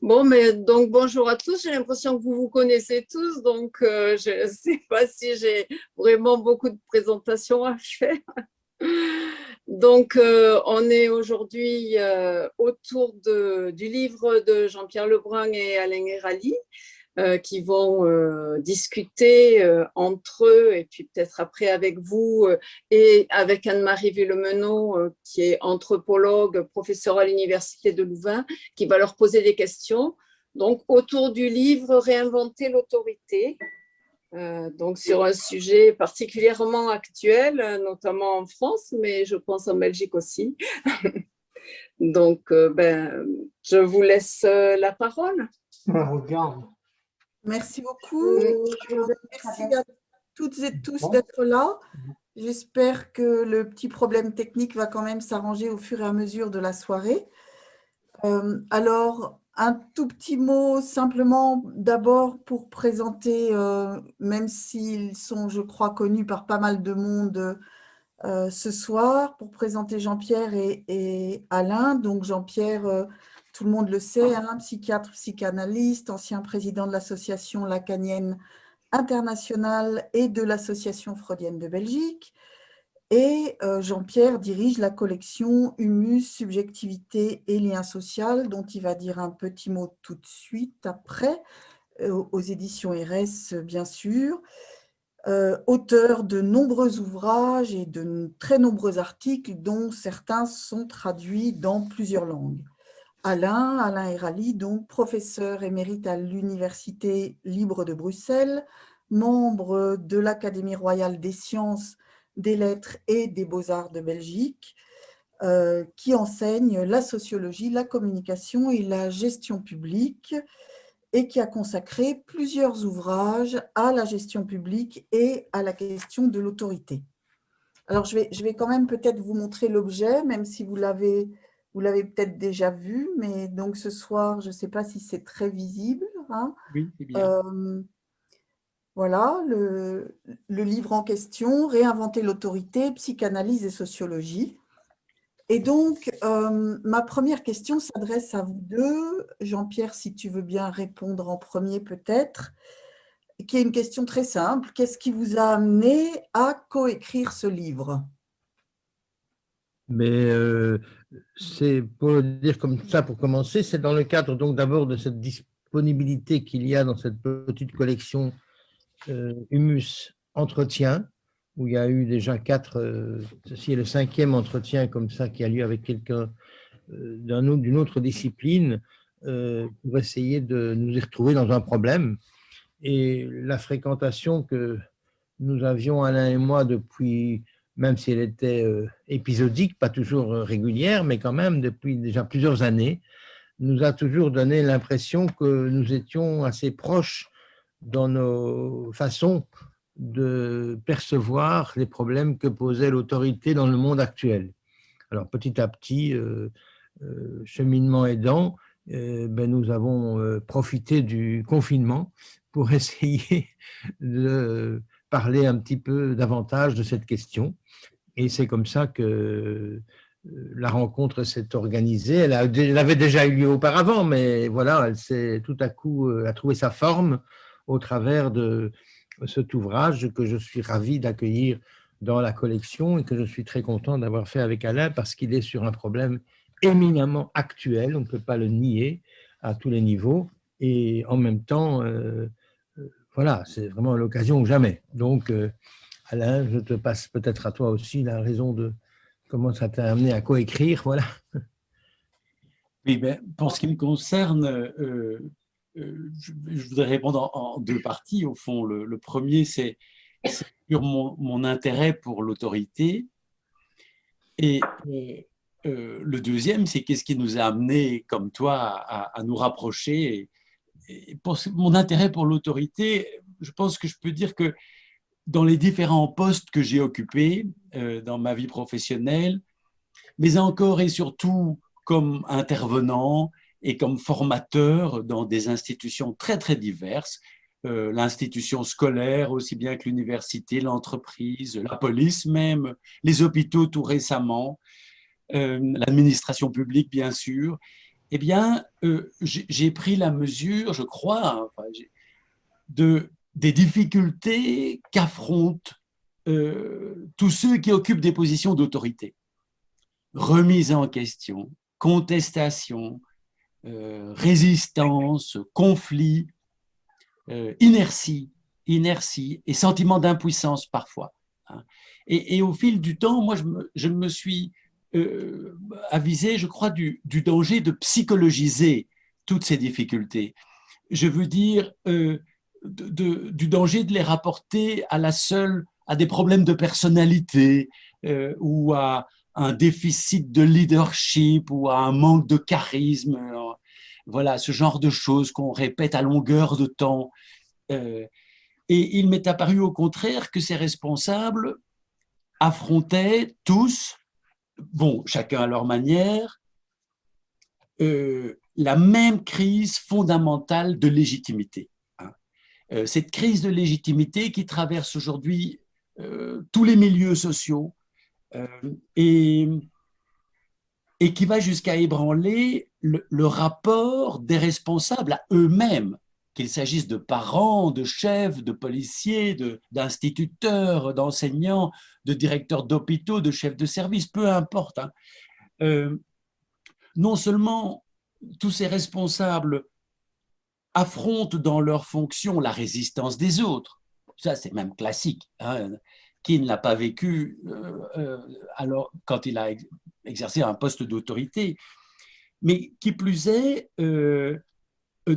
Bon, mais donc bonjour à tous. J'ai l'impression que vous vous connaissez tous, donc euh, je ne sais pas si j'ai vraiment beaucoup de présentations à faire. Donc, euh, on est aujourd'hui euh, autour du livre de Jean-Pierre Lebrun et Alain Herali, euh, qui vont euh, discuter euh, entre eux et puis peut-être après avec vous et avec Anne-Marie Villemenot qui est anthropologue, professeure à l'Université de Louvain, qui va leur poser des questions. Donc, autour du livre « Réinventer l'autorité », donc sur un sujet particulièrement actuel, notamment en France, mais je pense en Belgique aussi. donc, ben, je vous laisse la parole. Regarde. Merci beaucoup. Merci à toutes et tous d'être là. J'espère que le petit problème technique va quand même s'arranger au fur et à mesure de la soirée. Euh, alors, un tout petit mot simplement d'abord pour présenter, euh, même s'ils sont, je crois, connus par pas mal de monde euh, ce soir, pour présenter Jean-Pierre et, et, Alain. Donc, Jean-Pierre tout le monde le sait, un psychiatre, psychanalyste, ancien président de l'association lacanienne internationale et de l'association freudienne de Belgique. Et euh, Jean-Pierre dirige la collection Humus, Subjectivité et Lien social, dont il va dire un petit mot tout de suite après, euh, aux éditions RS bien sûr. Euh, auteur de nombreux ouvrages et de très nombreux articles, dont certains sont traduits dans plusieurs langues. Alain, Alain Herali, donc professeur émérite à l'Université libre de Bruxelles, membre de l'Académie royale des sciences, des lettres et des beaux-arts de Belgique, euh, qui enseigne la sociologie, la communication et la gestion publique et qui a consacré plusieurs ouvrages à la gestion publique et à la question de l'autorité. Alors, je vais, je vais quand même peut-être vous montrer l'objet, même si vous l'avez vous l'avez peut-être déjà vu, mais donc ce soir, je ne sais pas si c'est très visible. Hein. Oui, c'est bien. Euh, voilà, le, livre en question, Réinventer l'autorité, psychanalyse et sociologie. Et donc, euh, ma première question s'adresse à vous deux. Jean-Pierre, si tu veux bien répondre en premier peut-être, qui est une question très simple. Qu'est-ce qui vous a amené à coécrire ce livre? Mais euh, c'est pour le dire comme ça pour commencer, c'est dans le cadre donc d'abord de cette disponibilité qu'il y a dans cette petite collection euh, Humus Entretien, où il y a eu déjà quatre, euh, ceci est le cinquième entretien comme ça qui a lieu avec quelqu'un euh, d'une autre discipline, pour essayer de nous y retrouver dans un problème. Et la fréquentation que nous avions, Alain et moi, depuis même si elle était euh, épisodique, pas toujours euh, régulière, mais quand même depuis déjà plusieurs années, nous a toujours donné l'impression que nous étions assez proches dans nos façons de percevoir les problèmes que posait l'autorité dans le monde actuel. Alors petit à petit, euh, cheminement aidant, ben, nous avons profité du confinement pour essayer de parler un petit peu davantage de cette question. Et c'est comme ça que euh, la rencontre s'est organisée. Elle, avait déjà eu lieu auparavant, mais voilà, elle s'est tout à coup euh, a trouvé sa forme au travers de cet ouvrage que je suis ravi d'accueillir dans la collection et que je suis très content d'avoir fait avec Alain parce qu'il est sur un problème éminemment actuel, on ne peut pas le nier à tous les niveaux, et en même temps, euh, voilà, c'est vraiment l'occasion ou jamais. Donc, euh, Alain, je te passe peut-être à toi aussi la raison de comment ça t'a amené à coécrire. Voilà. Oui, mais pour ce qui me concerne, euh, euh, je, voudrais répondre en, deux parties. Au fond, le, premier, c'est sur mon, intérêt pour l'autorité. Et le deuxième, c'est qu'est-ce qui nous a amené, comme toi, à nous rapprocher pour mon intérêt pour l'autorité, je pense que je peux dire que dans les différents postes que j'ai occupés euh, dans ma vie professionnelle, mais encore et surtout comme intervenant et comme formateur dans des institutions très très diverses, euh, l'institution scolaire aussi bien que l'université, l'entreprise, la police même, les hôpitaux tout récemment, euh, l'administration publique bien sûr, eh bien, euh, j'ai pris la mesure, je crois, de, des difficultés qu'affrontent euh, tous ceux qui occupent des positions d'autorité. Remise en question, contestation, euh, résistance, conflit, inertie, inertie et sentiment d'impuissance parfois. Hein. Et, au fil du temps, moi, je me suis euh, avisé, je crois, du, danger de psychologiser toutes ces difficultés. Je veux dire, euh, du danger de les rapporter à la seule, à des problèmes de personnalité euh, ou à un déficit de leadership ou à un manque de charisme. Voilà, ce genre de choses qu'on répète à longueur de temps. et il m'est apparu au contraire que ces responsables affrontaient tous, bon, chacun à leur manière, euh, la même crise fondamentale de légitimité. Hein. Euh, cette crise de légitimité qui traverse aujourd'hui euh, tous les milieux sociaux et, et qui va jusqu'à ébranler le, rapport des responsables à eux-mêmes qu'il s'agisse de parents, de chefs, de policiers, d'instituteurs, d'enseignants, de directeurs d'hôpitaux, de chefs de service, peu importe. Hein. Euh, non seulement tous ces responsables affrontent dans leur fonction la résistance des autres, ça c'est même classique, hein. qui ne l'a pas vécu euh, euh, alors, quand il a exercé un poste d'autorité, mais qui plus est,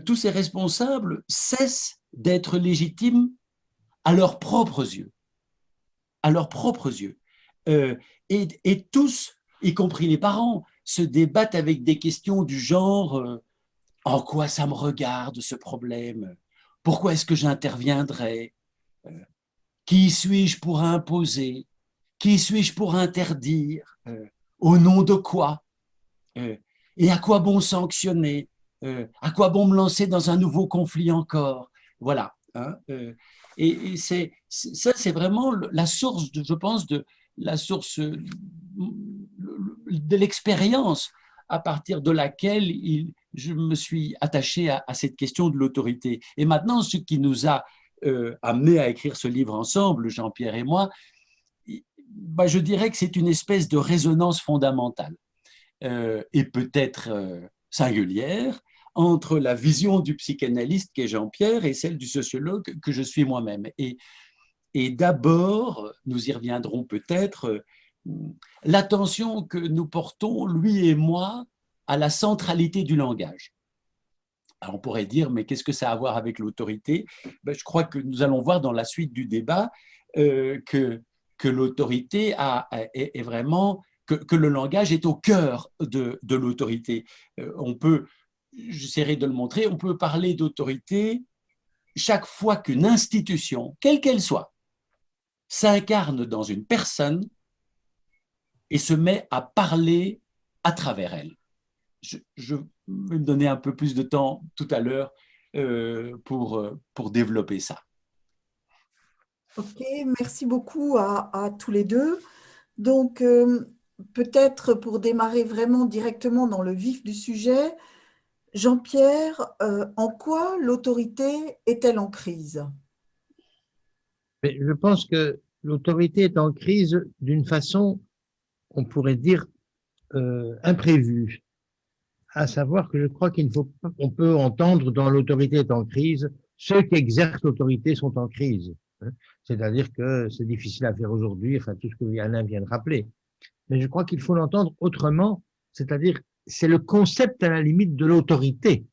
tous ces responsables cessent d'être légitimes à leurs propres yeux. À leurs propres yeux. Euh, et, tous, y compris les parents, se débattent avec des questions du genre euh, En quoi ça me regarde ce problème? Pourquoi est-ce que j'interviendrai Qui suis-je pour imposer? Qui suis-je pour interdire? Au nom de quoi? Et à quoi bon sanctionner? Euh, à quoi bon me lancer dans un nouveau conflit encore? Voilà. Hein, euh, et, c'est ça, c'est vraiment la source, je pense, de la source de l'expérience à partir de laquelle je me suis attaché à, cette question de l'autorité. Et maintenant, ce qui nous a euh, amené à écrire ce livre ensemble, Jean-Pierre et moi, bah, je dirais que c'est une espèce de résonance fondamentale et peut-être singulière entre la vision du psychanalyste qu'est Jean-Pierre et celle du sociologue que je suis moi-même. Et d'abord, nous y reviendrons peut-être, l'attention que nous portons, lui et moi, à la centralité du langage. Alors on pourrait dire, mais qu'est-ce que ça a à voir avec l'autorité? Ben, Je crois que nous allons voir dans la suite du débat euh, que, que l'autorité est, est, vraiment, que, que, le langage est au cœur de, de l'autorité. Euh, on peut j'essaierai de le montrer, on peut parler d'autorité chaque fois qu'une institution, quelle qu'elle soit, s'incarne dans une personne et se met à parler à travers elle. Je, vais me donner un peu plus de temps tout à l'heure euh, pour, euh, pour développer ça. Ok, merci beaucoup à, tous les deux. Donc, euh, peut-être pour démarrer vraiment directement dans le vif du sujet, Jean-Pierre, en quoi l'autorité est-elle en crise? Je pense que l'autorité est en crise d'une façon, on pourrait dire, euh, imprévue. À savoir que je crois qu'il faut, on peut entendre dans l'autorité est en crise, ceux qui exercent l'autorité sont en crise. Hein. C'est-à-dire que c'est difficile à faire aujourd'hui, enfin tout ce que Alain vient de rappeler. Mais je crois qu'il faut l'entendre autrement, c'est-à-dire c'est le concept à la limite de l'autorité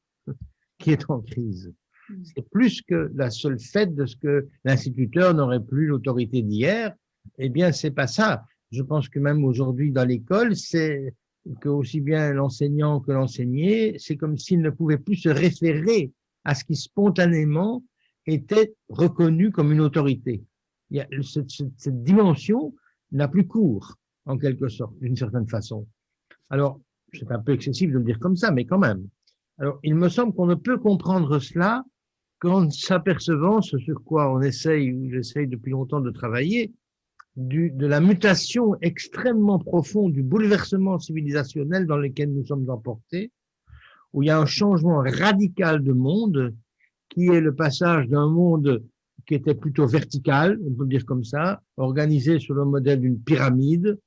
qui est en crise. C'est plus que la seule fait de ce que l'instituteur n'aurait plus l'autorité d'hier. Eh bien, c'est pas ça. Je pense que même aujourd'hui dans l'école, c'est que aussi bien l'enseignant que l'enseigné, c'est comme s'il ne pouvait plus se référer à ce qui spontanément était reconnu comme une autorité. Il y a, cette, cette dimension n'a plus cours, en quelque sorte, d'une certaine façon. Alors, c'est un peu excessif de le dire comme ça, mais quand même. Alors, il me semble qu'on ne peut comprendre cela qu'en s'apercevant, ce sur quoi on essaye, ou j'essaye depuis longtemps de travailler, du, de la mutation extrêmement profonde, du bouleversement civilisationnel dans lequel nous sommes emportés, où il y a un changement radical de monde, qui est le passage d'un monde qui était plutôt vertical, on peut dire comme ça, organisé sur le modèle d'une pyramide,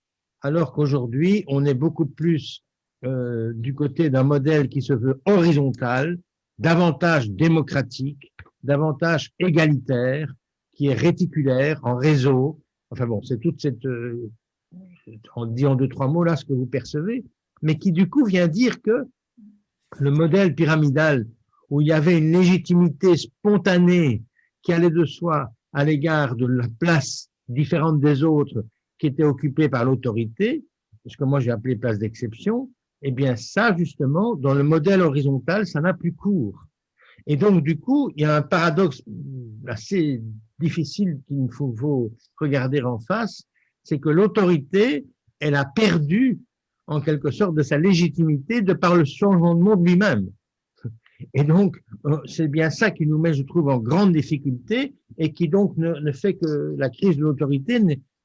alors qu'aujourd'hui, on est beaucoup plus euh, du côté d'un modèle qui se veut horizontal, davantage démocratique, davantage égalitaire, qui est réticulaire, en réseau. Enfin bon, c'est toute cette, euh, on dit en deux, trois mots là ce que vous percevez, mais qui du coup vient dire que le modèle pyramidal où il y avait une légitimité spontanée qui allait de soi à l'égard de la place différente des autres qui était occupée par l'autorité, ce que moi j'ai appelé place d'exception, eh bien ça justement, dans le modèle horizontal, ça n'a plus cours. Et donc du coup, il y a un paradoxe assez difficile qu'il faut, regarder en face, c'est que l'autorité, elle a perdu en quelque sorte de sa légitimité de par le changement de monde lui-même. Et donc, euh, c'est bien ça qui nous met, je trouve, en grande difficulté et qui donc ne, fait que la crise de l'autorité,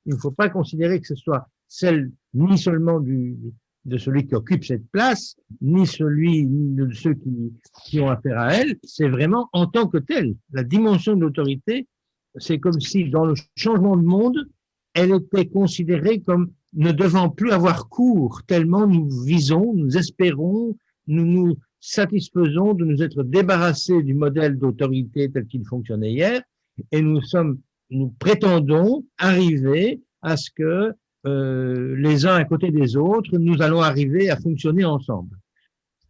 il ne faut pas considérer que ce soit celle ni seulement du, de celui qui occupe cette place, ni celui de ceux qui, qui ont affaire à elle, c'est vraiment en tant que tel. La dimension de l'autorité, c'est comme si dans le changement de monde, elle était considérée comme ne devant plus avoir cours, tellement nous visons, nous espérons, nous nous satisfaisons de nous être débarrassés du modèle d'autorité tel qu'il fonctionnait hier, et nous sommes, nous prétendons arriver à ce que euh, les uns à côté des autres, nous allons arriver à fonctionner ensemble.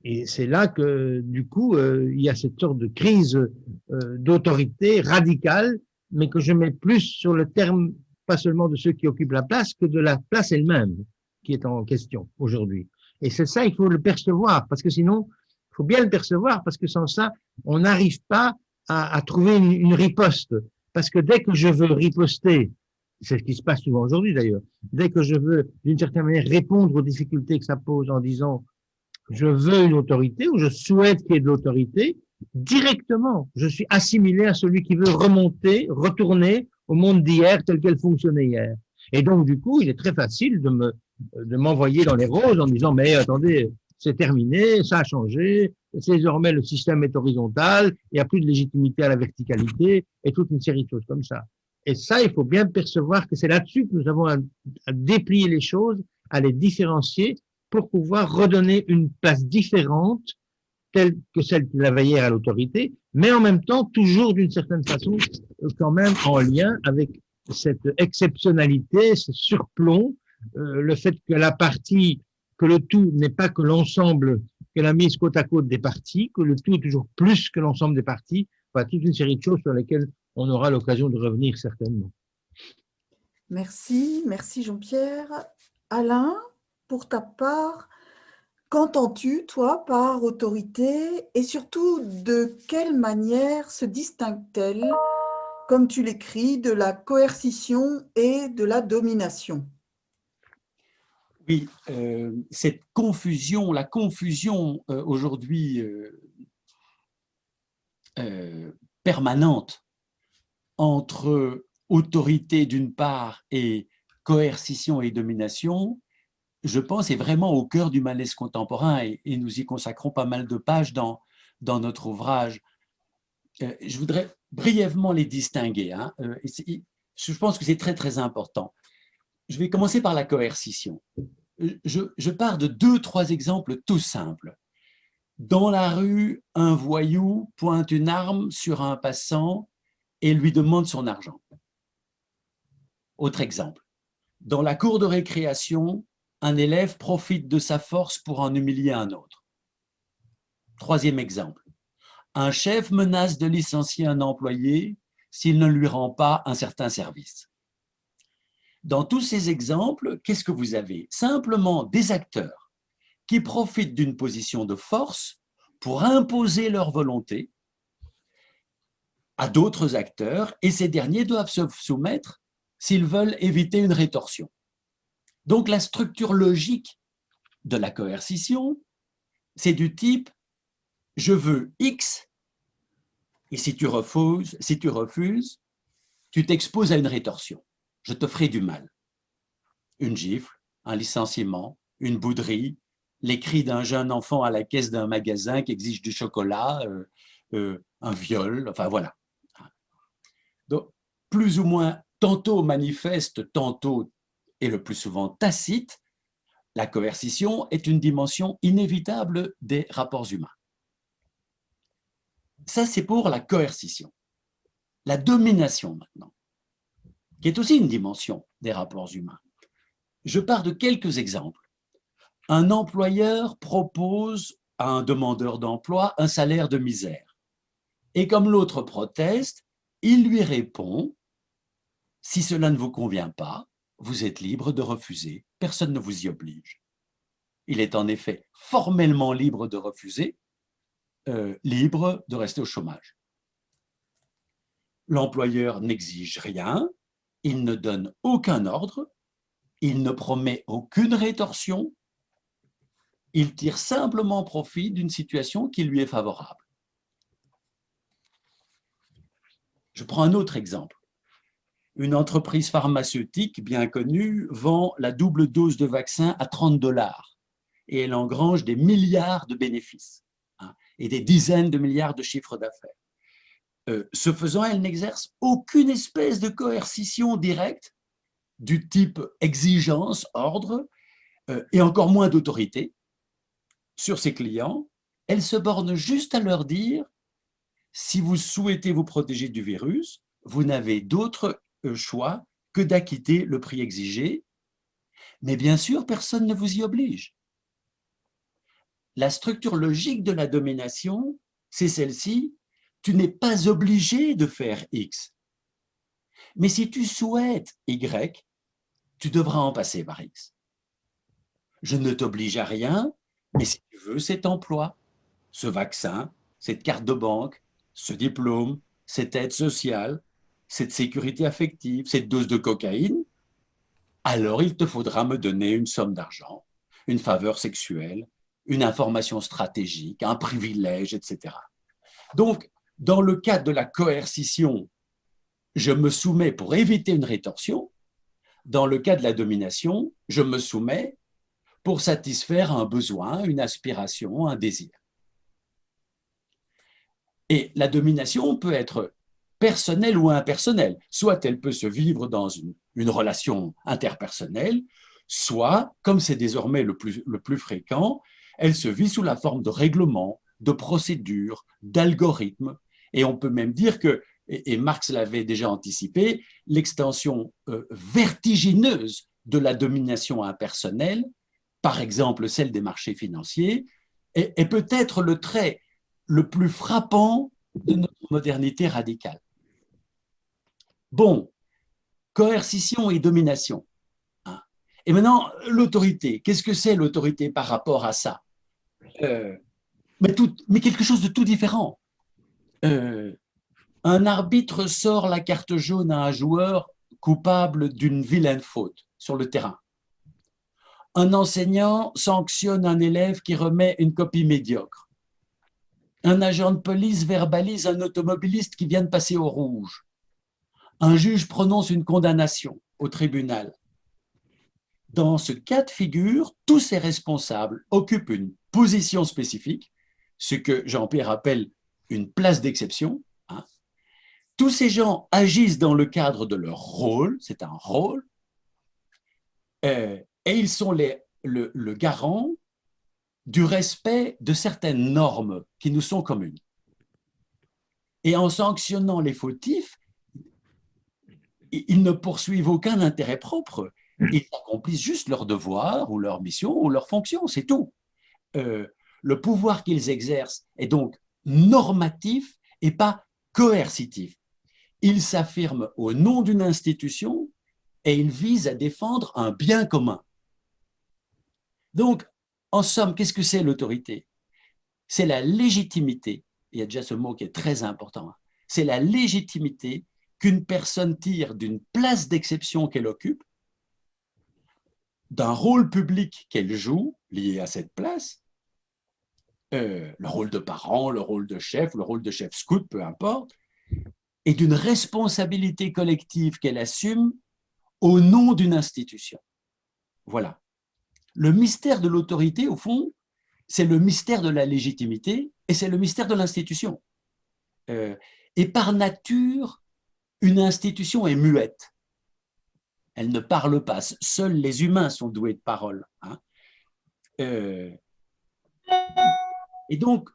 Et c'est là que, du coup, euh, il y a cette sorte de crise euh, d'autorité radicale, mais que je mets plus sur le terme, pas seulement de ceux qui occupent la place, que de la place elle-même qui est en question aujourd'hui. Et c'est ça, il faut le percevoir, parce que sinon, il faut bien le percevoir parce que sans ça, on n'arrive pas à, trouver une, riposte. Parce que dès que je veux riposter, c'est ce qui se passe souvent aujourd'hui d'ailleurs, dès que je veux d'une certaine manière répondre aux difficultés que ça pose en disant je veux une autorité ou je souhaite qu'il y ait de l'autorité, directement, je suis assimilé à celui qui veut remonter, retourner au monde d'hier tel qu'elle fonctionnait hier. Et donc, du coup, il est très facile de me de m'envoyer dans les roses en disant mais attendez, c'est terminé, ça a changé, désormais le système est horizontal, il n'y a plus de légitimité à la verticalité et toute une série de choses comme ça. Et ça, il faut bien percevoir que c'est là-dessus que nous avons à, déplier les choses, à les différencier pour pouvoir redonner une place différente telle que celle qui avait hier à l'autorité, mais en même temps, toujours d'une certaine façon, quand même en lien avec cette exceptionnalité, ce surplomb, euh, le fait que la partie que le tout n'est pas que l'ensemble, que la mise côte à côte des parties, que le tout est toujours plus que l'ensemble des parties, enfin, toute une série de choses sur lesquelles on aura l'occasion de revenir certainement. Merci, merci Jean-Pierre. Alain, pour ta part, qu'entends-tu, toi, par autorité et surtout de quelle manière se distingue-t-elle, comme tu l'écris, de la coercition et de la domination? Oui, euh, cette confusion, la confusion euh, aujourd'hui euh, permanente entre autorité d'une part et coercition et domination, je pense, est vraiment au cœur du malaise contemporain et, nous y consacrons pas mal de pages dans, dans notre ouvrage. je voudrais brièvement les distinguer. Hein. je pense que c'est très, très important. Je vais commencer par la coercition. Je, pars de deux, trois exemples tout simples. Dans la rue, un voyou pointe une arme sur un passant et lui demande son argent. Autre exemple. Dans la cour de récréation, un élève profite de sa force pour en humilier un autre. Troisième exemple. Un chef menace de licencier un employé s'il ne lui rend pas un certain service. Dans tous ces exemples, qu'est-ce que vous avez? Simplement des acteurs qui profitent d'une position de force pour imposer leur volonté à d'autres acteurs et ces derniers doivent se soumettre s'ils veulent éviter une rétorsion. Donc la structure logique de la coercition, c'est du type « je veux X et si tu refuses, si tu refuses, tu t'exposes à une rétorsion je te ferai du mal. Une gifle, un licenciement, une bouderie, les cris d'un jeune enfant à la caisse d'un magasin qui exige du chocolat, euh, euh, un viol, enfin voilà. Plus ou moins tantôt manifeste, tantôt et le plus souvent tacite, la coercition est une dimension inévitable des rapports humains. Ça, c'est pour la coercition. La domination maintenant, qui est aussi une dimension des rapports humains. Je pars de quelques exemples. Un employeur propose à un demandeur d'emploi un salaire de misère. Et comme l'autre proteste, il lui répond « Si cela ne vous convient pas, vous êtes libre de refuser, personne ne vous y oblige. » Il est en effet formellement libre de refuser, euh, libre de rester au chômage. L'employeur n'exige rien, il ne donne aucun ordre, il ne promet aucune rétorsion, il tire simplement profit d'une situation qui lui est favorable. Je prends un autre exemple. Une entreprise pharmaceutique bien connue vend la double dose de vaccin à 30 dollars et elle engrange des milliards de bénéfices hein, et des dizaines de milliards de chiffres d'affaires. Euh, ce faisant, elle n'exerce aucune espèce de coercition directe du type exigence, ordre, euh, et encore moins d'autorité sur ses clients. Elle se borne juste à leur dire si vous souhaitez vous protéger du virus, vous n'avez d'autre choix que d'acquitter le prix exigé, mais bien sûr, personne ne vous y oblige. La structure logique de la domination, c'est celle-ci, tu n'es pas obligé de faire X. Mais si tu souhaites Y, tu devras en passer par X. Je ne t'oblige à rien, mais si tu veux cet emploi, ce vaccin, cette carte de banque, ce diplôme, cette aide sociale, cette sécurité affective, cette dose de cocaïne, alors il te faudra me donner une somme d'argent, une faveur sexuelle, une information stratégique, un privilège, etc. Donc, dans le cadre de la coercition, je me soumets pour éviter une rétorsion. Dans le cas de la domination, je me soumets pour satisfaire un besoin, une aspiration, un désir. Et la domination peut être personnelle ou impersonnelle. Soit elle peut se vivre dans une, relation interpersonnelle, soit, comme c'est désormais le plus, le plus fréquent, elle se vit sous la forme de règlements, de procédures, d'algorithmes. Et on peut même dire que, et, Marx l'avait déjà anticipé, l'extension euh, vertigineuse de la domination impersonnelle, par exemple celle des marchés financiers, est, est peut-être le trait le plus frappant de notre modernité radicale. Bon, coercition et domination. Hein. Et maintenant, l'autorité. Qu'est-ce que c'est l'autorité par rapport à ça? Euh, mais, quelque chose de tout différent. Euh, un arbitre sort la carte jaune à un joueur coupable d'une vilaine faute sur le terrain. Un enseignant sanctionne un élève qui remet une copie médiocre. Un agent de police verbalise un automobiliste qui vient de passer au rouge. Un juge prononce une condamnation au tribunal. Dans ce cas de figure, tous ces responsables occupent une position spécifique, ce que Jean-Pierre appelle une place d'exception. Hein. Tous ces gens agissent dans le cadre de leur rôle, c'est un rôle, euh, et ils sont le garant du respect de certaines normes qui nous sont communes. Et en sanctionnant les fautifs, ils ne poursuivent aucun intérêt propre. Ils accomplissent juste leur devoir ou leur mission ou leur fonction, c'est tout. Euh, le pouvoir qu'ils exercent est donc normatif et pas coercitif. Ils s'affirment au nom d'une institution et ils visent à défendre un bien commun. Donc, en somme, qu'est-ce que c'est l'autorité? C'est la légitimité, il y a déjà ce mot qui est très important, hein. c'est la légitimité qu'une personne tire d'une place d'exception qu'elle occupe, d'un rôle public qu'elle joue lié à cette place, euh, le rôle de parent, le rôle de chef, le rôle de chef scout, peu importe, et d'une responsabilité collective qu'elle assume au nom d'une institution. Voilà. le mystère de l'autorité, au fond, c'est le mystère de la légitimité et c'est le mystère de l'institution. Euh, et par nature, une institution est muette. Elle ne parle pas. Seuls les humains sont doués de parole. Hein. Euh, et donc,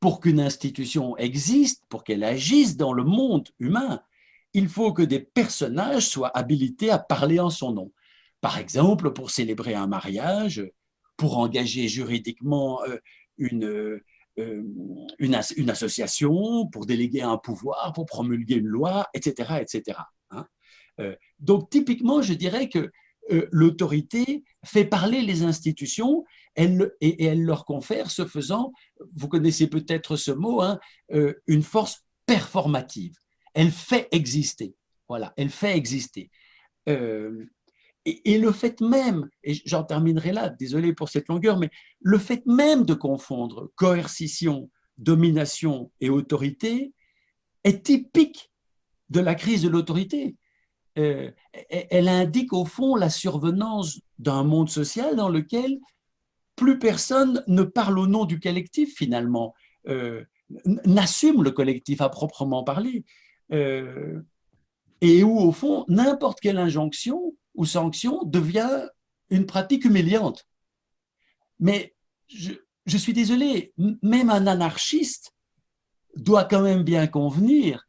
pour qu'une institution existe, pour qu'elle agisse dans le monde humain, il faut que des personnages soient habilités à parler en son nom. Par exemple, pour célébrer un mariage, pour engager juridiquement euh, une, euh, une, association, pour déléguer un pouvoir, pour promulguer une loi, etc. etc. Hein. Euh, donc, typiquement, je dirais que l'autorité fait parler les institutions elle, et, elle leur confère, ce faisant, vous connaissez peut-être ce mot, hein, une force performative. Elle fait exister. Voilà, elle fait exister. Et, le fait même, et j'en terminerai là, désolé pour cette longueur, mais le fait même de confondre coercition, domination et autorité est typique de la crise de l'autorité. Euh, elle indique au fond la survenance d'un monde social dans lequel plus personne ne parle au nom du collectif finalement, euh, n'assume le collectif à proprement parler, euh, et où au fond n'importe quelle injonction ou sanction devient une pratique humiliante. Mais je, suis désolé, même un anarchiste doit quand même bien convenir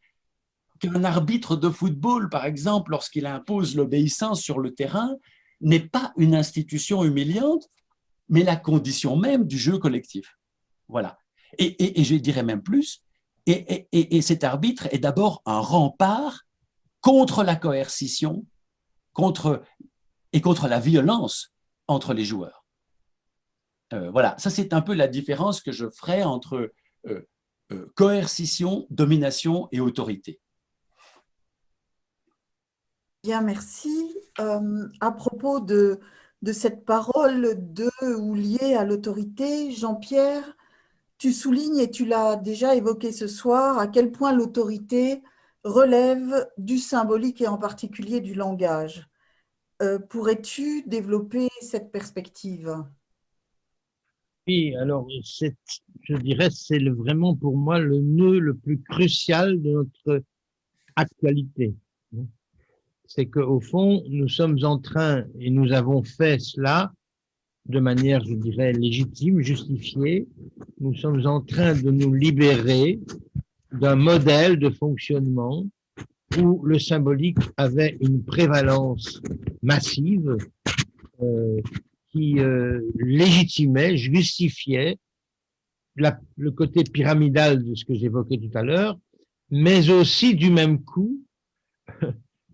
qu'un arbitre de football, par exemple, lorsqu'il impose l'obéissance sur le terrain, n'est pas une institution humiliante, mais la condition même du jeu collectif. Voilà. Et, je dirais même plus, et, et cet arbitre est d'abord un rempart contre la coercition, contre, et contre la violence entre les joueurs. Euh, voilà, ça c'est un peu la différence que je ferai entre euh, euh, coercition, domination et autorité. Bien, merci. à propos de, de cette parole de ou liée à l'autorité, Jean-Pierre, tu soulignes, et tu l'as déjà évoqué ce soir, à quel point l'autorité relève du symbolique et en particulier du langage. Euh, pourrais-tu développer cette perspective? Oui, alors je dirais c'est vraiment pour moi le nœud le plus crucial de notre actualité. C'est qu'au fond, nous sommes en train, et nous avons fait cela de manière, je dirais, légitime, justifiée, nous sommes en train de nous libérer d'un modèle de fonctionnement où le symbolique avait une prévalence massive euh, qui euh, légitimait, justifiait le côté pyramidal de ce que j'évoquais tout à l'heure, mais aussi du même coup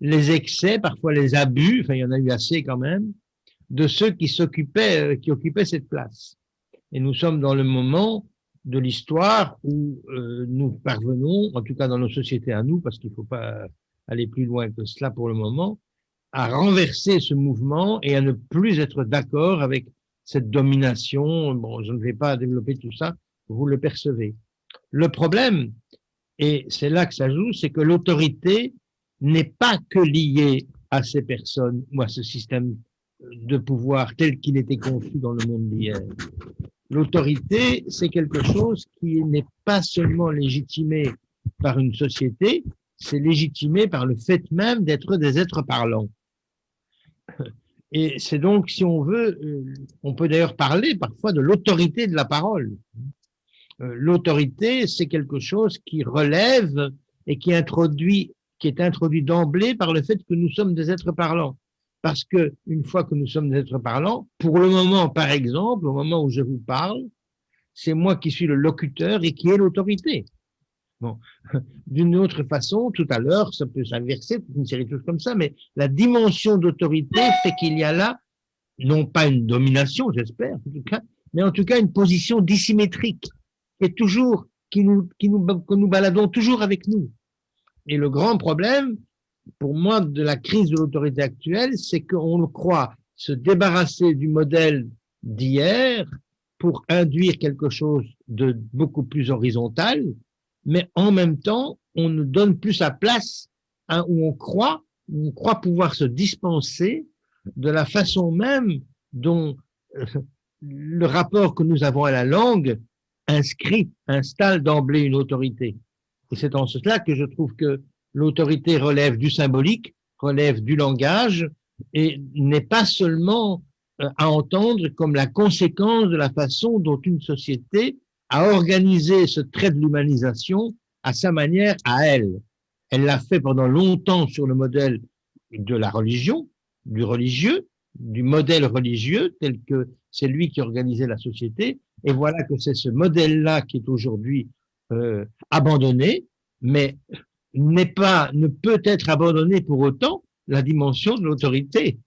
les excès, parfois les abus, enfin il y en a eu assez quand même, de ceux qui s'occupaient, euh, qui occupaient cette place. Et nous sommes dans le moment de l'histoire où euh, nous parvenons, en tout cas dans nos sociétés à nous, parce qu'il ne faut pas aller plus loin que cela pour le moment, à renverser ce mouvement et à ne plus être d'accord avec cette domination. Bon, je ne vais pas développer tout ça, vous le percevez. Le problème, et c'est là que ça joue, c'est que l'autorité n'est pas que liée à ces personnes ou à ce système de pouvoir tel qu'il était conçu dans le monde d'hier. L'autorité, c'est quelque chose qui n'est pas seulement légitimé par une société, c'est légitimé par le fait même d'être des êtres parlants. Et c'est donc, si on veut, euh, on peut d'ailleurs parler parfois de l'autorité de la parole. Euh, l'autorité, c'est quelque chose qui relève et qui introduit, qui est introduit d'emblée par le fait que nous sommes des êtres parlants parce que une fois que nous sommes des êtres parlants, pour le moment, par exemple, au moment où je vous parle, c'est moi qui suis le locuteur et qui ai l'autorité. Bon. D'une autre façon, tout à l'heure, ça peut s'inverser, une série de choses comme ça, mais la dimension d'autorité fait qu'il y a là, non pas une domination, j'espère, en tout cas, mais en tout cas une position dissymétrique, qui nous, qui que nous baladons toujours avec nous. Et le grand problème, pour moi, de la crise de l'autorité actuelle, c'est qu'on croit se débarrasser du modèle d'hier pour induire quelque chose de beaucoup plus horizontal, mais en même temps, on ne donne plus sa place hein, où on croit, on croit pouvoir se dispenser de la façon même dont le rapport que nous avons à la langue inscrit, installe d'emblée une autorité. Et c'est en cela que je trouve que l'autorité relève du symbolique, relève du langage, et n'est pas seulement euh, à entendre comme la conséquence de la façon dont une société a organisé ce trait de l'humanisation à sa manière, à elle. Elle l'a fait pendant longtemps sur le modèle de la religion, du religieux, du modèle religieux tel que c'est lui qui organisait la société. Et voilà que c'est ce modèle-là qui est aujourd'hui euh, abandonné, mais n'est pas, ne peut être abandonné pour autant la dimension de l'autorité,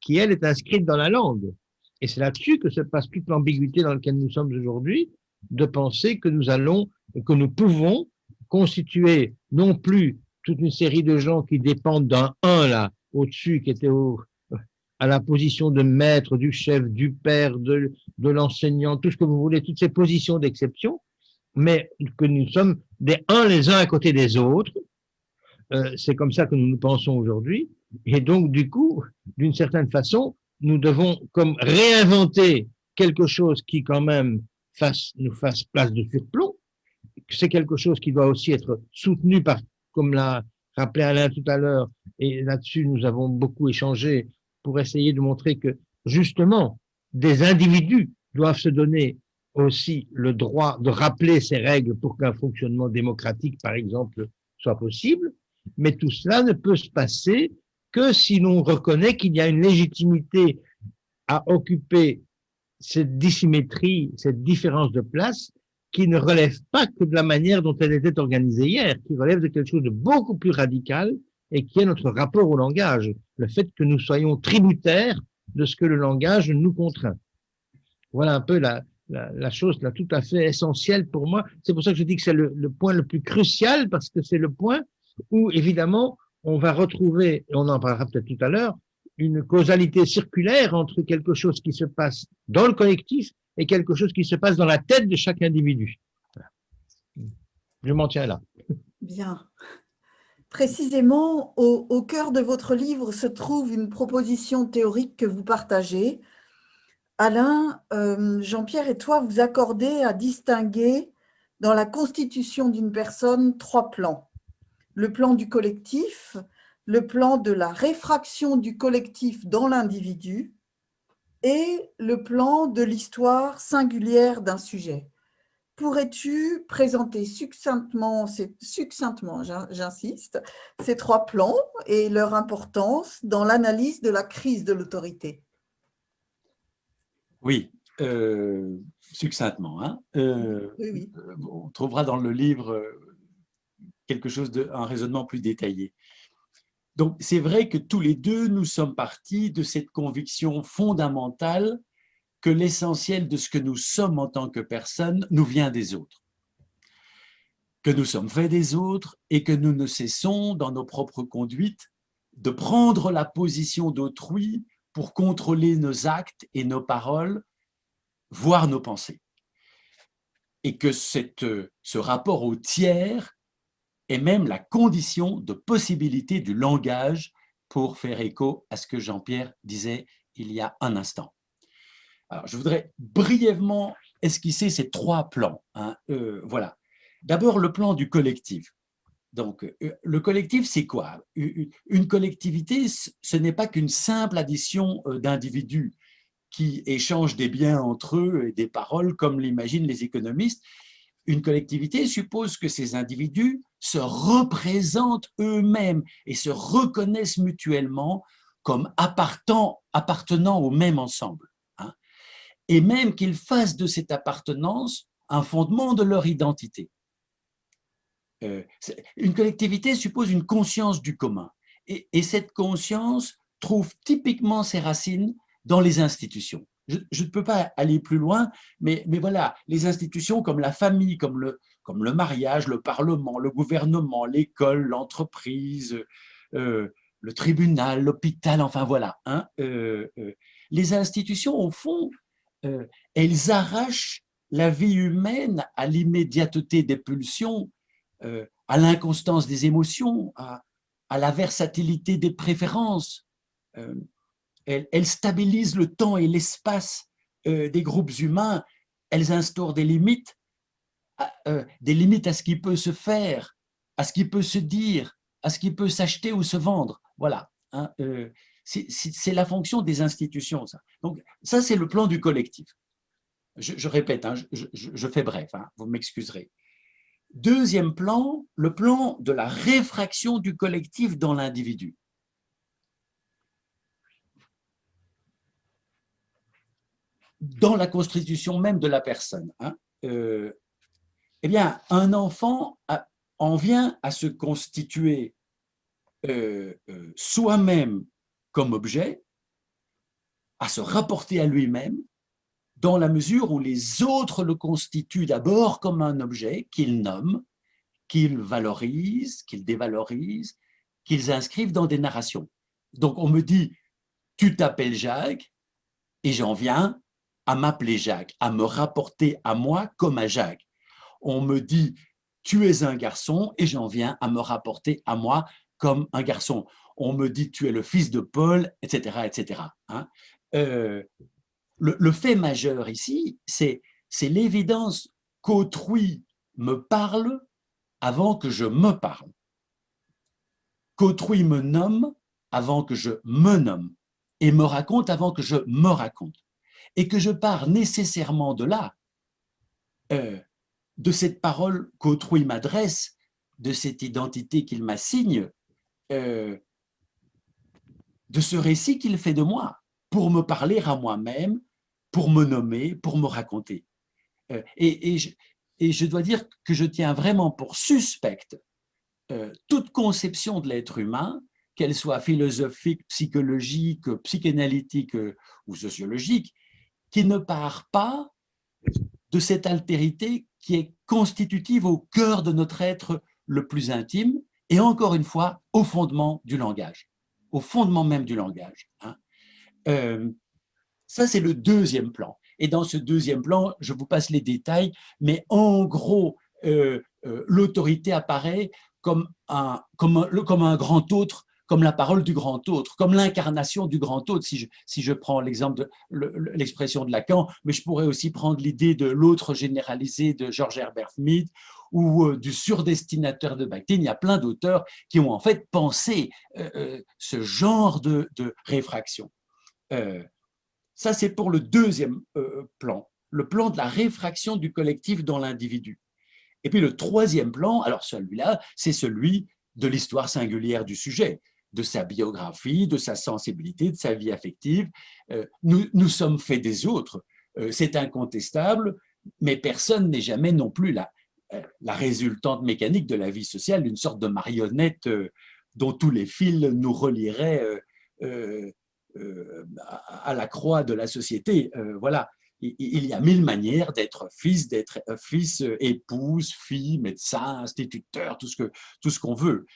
qui elle est inscrite dans la langue. Et c'est là-dessus que se passe toute l'ambiguïté dans laquelle nous sommes aujourd'hui, de penser que nous allons, que nous pouvons constituer non plus toute une série de gens qui dépendent d'un un là au-dessus, qui était au, à la position de maître, du chef, du père, de, de l'enseignant, tout ce que vous voulez, toutes ces positions d'exception, mais que nous sommes des uns les uns à côté des autres. Euh, c'est comme ça que nous nous pensons aujourd'hui. Et donc, du coup, d'une certaine façon, nous devons comme réinventer quelque chose qui quand même nous fasse place de surplomb. C'est quelque chose qui doit aussi être soutenu par, comme l'a rappelé Alain tout à l'heure, et là-dessus nous avons beaucoup échangé pour essayer de montrer que justement des individus doivent se donner aussi le droit de rappeler ces règles pour qu'un fonctionnement démocratique, par exemple, soit possible. Mais tout cela ne peut se passer que si l'on reconnaît qu'il y a une légitimité à occuper cette dissymétrie, cette différence de place, qui ne relève pas que de la manière dont elle était organisée hier, qui relève de quelque chose de beaucoup plus radical et qui est notre rapport au langage, le fait que nous soyons tributaires de ce que le langage nous contraint. Voilà un peu la, la, chose là, tout à fait essentielle pour moi. C'est pour ça que je dis que c'est le, point le plus crucial, parce que c'est le point où, évidemment, on va retrouver, et on en parlera peut-être tout à l'heure, une causalité circulaire entre quelque chose qui se passe dans le collectif et quelque chose qui se passe dans la tête de chaque individu. Je m'en tiens là. Bien. Précisément, au, cœur de votre livre se trouve une proposition théorique que vous partagez. Alain, euh, Jean-Pierre et toi, vous accordez à distinguer dans la constitution d'une personne trois plans le plan du collectif, le plan de la réfraction du collectif dans l'individu et le plan de l'histoire singulière d'un sujet. Pourrais-tu présenter succinctement, succinctement j'insiste, ces trois plans et leur importance dans l'analyse de la crise de l'autorité? Oui, euh, succinctement. Hein. Euh, on trouvera dans le livre quelque chose de, un raisonnement plus détaillé. Donc, c'est vrai que tous les deux, nous sommes partis de cette conviction fondamentale que l'essentiel de ce que nous sommes en tant que personne nous vient des autres. Que nous sommes faits des autres et que nous ne cessons, dans nos propres conduites, de prendre la position d'autrui pour contrôler nos actes et nos paroles, voire nos pensées. Et que cette, ce rapport au tiers et même la condition de possibilité du langage pour faire écho à ce que Jean-Pierre disait il y a un instant. Alors, je voudrais brièvement esquisser ces trois plans. Hein. Euh, voilà. D'abord, le plan du collectif. Donc, euh, le collectif, c'est quoi? Une collectivité, ce n'est pas qu'une simple addition euh, d'individus qui échangent des biens entre eux et des paroles, comme l'imaginent les économistes. Une collectivité suppose que ces individus se représentent eux-mêmes et se reconnaissent mutuellement comme appartenant, au même ensemble. Hein. et même qu'ils fassent de cette appartenance un fondement de leur identité. Euh, une collectivité suppose une conscience du commun. Et, cette conscience trouve typiquement ses racines dans les institutions je, ne peux pas aller plus loin, mais, voilà, les institutions comme la famille, comme le, mariage, le parlement, le gouvernement, l'école, l'entreprise, euh, le tribunal, l'hôpital, enfin voilà. Hein, euh, euh, les institutions, au fond, elles arrachent la vie humaine à l'immédiateté des pulsions, à l'inconstance des émotions, à, la versatilité des préférences elle, stabilise le temps et l'espace euh, des groupes humains, elles instaurent des limites, euh, des limites à ce qui peut se faire, à ce qui peut se dire, à ce qui peut s'acheter ou se vendre. Voilà. Hein, euh, c'est la fonction des institutions. Ça. Donc, ça, c'est le plan du collectif. Je, répète, hein, je, fais bref, hein, vous m'excuserez. Deuxième plan, le plan de la réfraction du collectif dans l'individu. Dans la constitution même de la personne. Euh, eh bien, un enfant en vient à se constituer euh, euh, soi-même comme objet, à se rapporter à lui-même, dans la mesure où les autres le constituent d'abord comme un objet qu'ils nomment, qu'ils valorisent, qu'ils dévalorisent, qu'ils inscrivent dans des narrations. Donc on me dit, tu t'appelles Jacques, et j'en viens à m'appeler Jacques, à me rapporter à moi comme à Jacques. On me dit, tu es un garçon, et j'en viens à me rapporter à moi comme un garçon. On me dit, tu es le fils de Paul, etc. etc. Euh, le, fait majeur ici, c'est l'évidence qu'autrui me parle avant que je me parle, qu'autrui me nomme avant que je me nomme, et me raconte avant que je me raconte, et que je pars nécessairement de là, euh, de cette parole qu'autrui m'adresse, de cette identité qu'il m'assigne, euh, de ce récit qu'il fait de moi pour me parler à moi-même, pour me nommer, pour me raconter. Euh, et, je, dois dire que je tiens vraiment pour suspecte toute conception de l'être humain, qu'elle soit philosophique, psychologique, psychanalytique ou sociologique, qui ne part pas de cette altérité qui est constitutive au cœur de notre être le plus intime, et encore une fois, au fondement du langage, au fondement même du langage. Hein. Euh, ça, c'est le deuxième plan. Et dans ce deuxième plan, je vous passe les détails, mais en gros, euh, euh, l'autorité apparaît comme un, comme, comme un grand autre, comme la parole du grand autre, comme l'incarnation du grand autre, si je, si je prends l'exemple de l'expression de Lacan, mais je pourrais aussi prendre l'idée de l'autre généralisé de George Herbert Mead ou du surdestinateur de Bakhtin. Il y a plein d'auteurs qui ont en fait pensé ce genre de, réfraction. Euh, ça, c'est pour le deuxième euh, plan, le plan de la réfraction du collectif dans l'individu. Et puis le troisième plan, alors celui-là, c'est celui de l'histoire singulière du sujet, de sa biographie, de sa sensibilité, de sa vie affective. Euh, nous, nous sommes faits des autres, c'est incontestable, mais personne n'est jamais non plus la, la résultante mécanique de la vie sociale, une sorte de marionnette dont tous les fils nous relieraient euh, à la croix de la société. Euh, voilà, il y a mille manières d'être fils, d'être euh, fils, épouse, fille, médecin, instituteur, tout ce qu'on veut.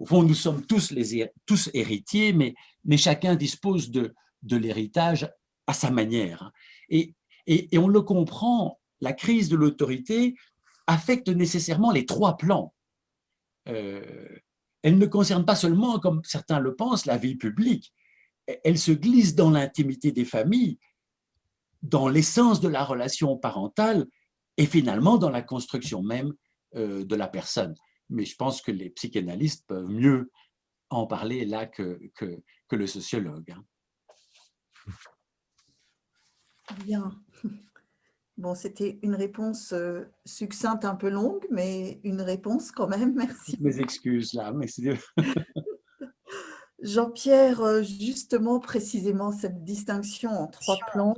Au fond, nous sommes tous, héritiers, mais, chacun dispose de, l'héritage à sa manière. Et, et, on le comprend, la crise de l'autorité affecte nécessairement les trois plans. elle ne concerne pas seulement, comme certains le pensent, la vie publique, elle se glisse dans l'intimité des familles, dans l'essence de la relation parentale et finalement dans la construction même euh, de la personne. Mais je pense que les psychanalystes peuvent mieux en parler là que, que, le sociologue. Hein. Bien. Bon, c'était une réponse euh, succincte, un peu longue, mais une réponse quand même, merci. Mes excuses là, mais c'est... Jean-Pierre, euh, justement, précisément, cette distinction en trois plans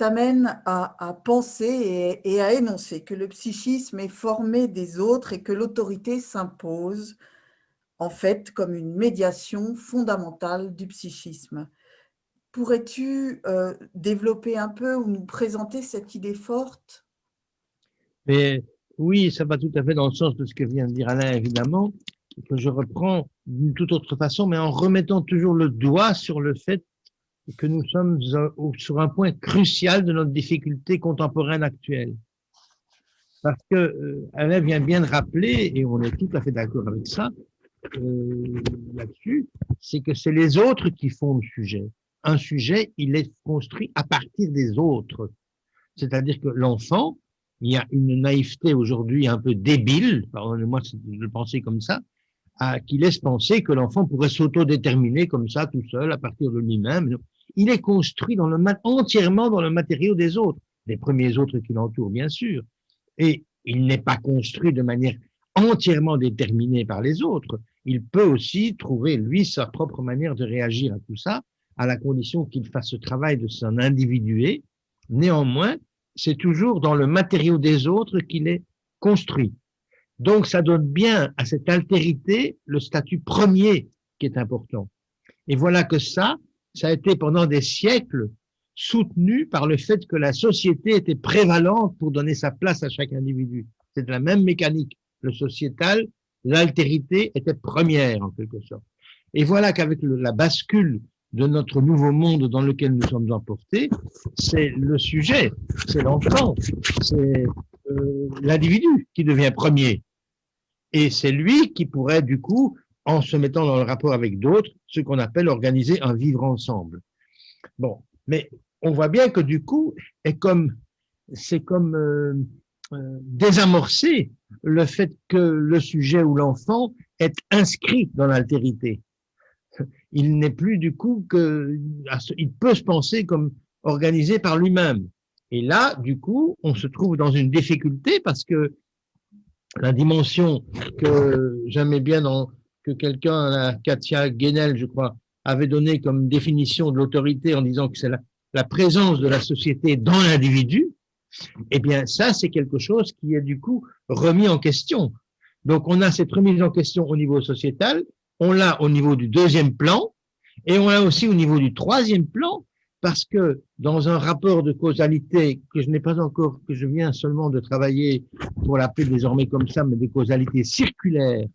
t'amène à, penser et, à énoncer que le psychisme est formé des autres et que l'autorité s'impose, en fait, comme une médiation fondamentale du psychisme. Pourrais-tu euh, développer un peu ou nous présenter cette idée forte? Mais Oui, ça va tout à fait dans le sens de ce que vient de dire Alain, évidemment que je reprends d'une toute autre façon, mais en remettant toujours le doigt sur le fait que nous sommes sur un point crucial de notre difficulté contemporaine actuelle. Parce que euh, Alain vient bien de rappeler, et on est tout à fait d'accord avec ça, euh, là-dessus, c'est que c'est les autres qui font le sujet. un sujet, il est construit à partir des autres. C'est-à-dire que l'enfant, il y a une naïveté aujourd'hui un peu débile, pardonnez-moi de penser comme ça, qui laisse penser que l'enfant pourrait s'autodéterminer comme ça, tout seul, à partir de lui-même. Il est construit entièrement dans le matériau des autres, les premiers autres qui l'entourent, bien sûr. Et il n'est pas construit de manière entièrement déterminée par les autres. Il peut aussi trouver, lui, sa propre manière de réagir à tout ça, à la condition qu'il fasse ce travail de son individué. Néanmoins, c'est toujours dans le matériau des autres qu'il est construit. Donc, ça donne bien à cette altérité le statut premier qui est important. Et voilà que ça, ça a été pendant des siècles soutenu par le fait que la société était prévalente pour donner sa place à chaque individu. C'est la même mécanique. Le sociétal, l'altérité était première en quelque sorte. Et voilà qu'avec la bascule de notre nouveau monde dans lequel nous sommes emportés, c'est le sujet, c'est l'enfant, c'est euh, l'individu qui devient premier. Et c'est lui qui pourrait, du coup, en se mettant dans le rapport avec d'autres, ce qu'on appelle organiser un vivre ensemble. Bon, mais on voit bien que du coup, c'est comme, c'est comme euh, euh, désamorcer le fait que le sujet ou l'enfant est inscrit dans l'altérité. Il n'est plus du coup que, il peut se penser comme organisé par lui-même. Et là, du coup, on se trouve dans une difficulté parce que la dimension que j'aimais bien dans, que quelqu'un, Katia Guénel, je crois, avait donné comme définition de l'autorité en disant que c'est la, la, présence de la société dans l'individu, eh bien, ça, c'est quelque chose qui est du coup remis en question. Donc, on a cette remise en question au niveau sociétal, on l'a au niveau du deuxième plan, et on l'a aussi au niveau du troisième plan, parce que dans un rapport de causalité que je n'ai pas encore, que je viens seulement de travailler pour l'appeler désormais comme ça, mais des causalités circulaires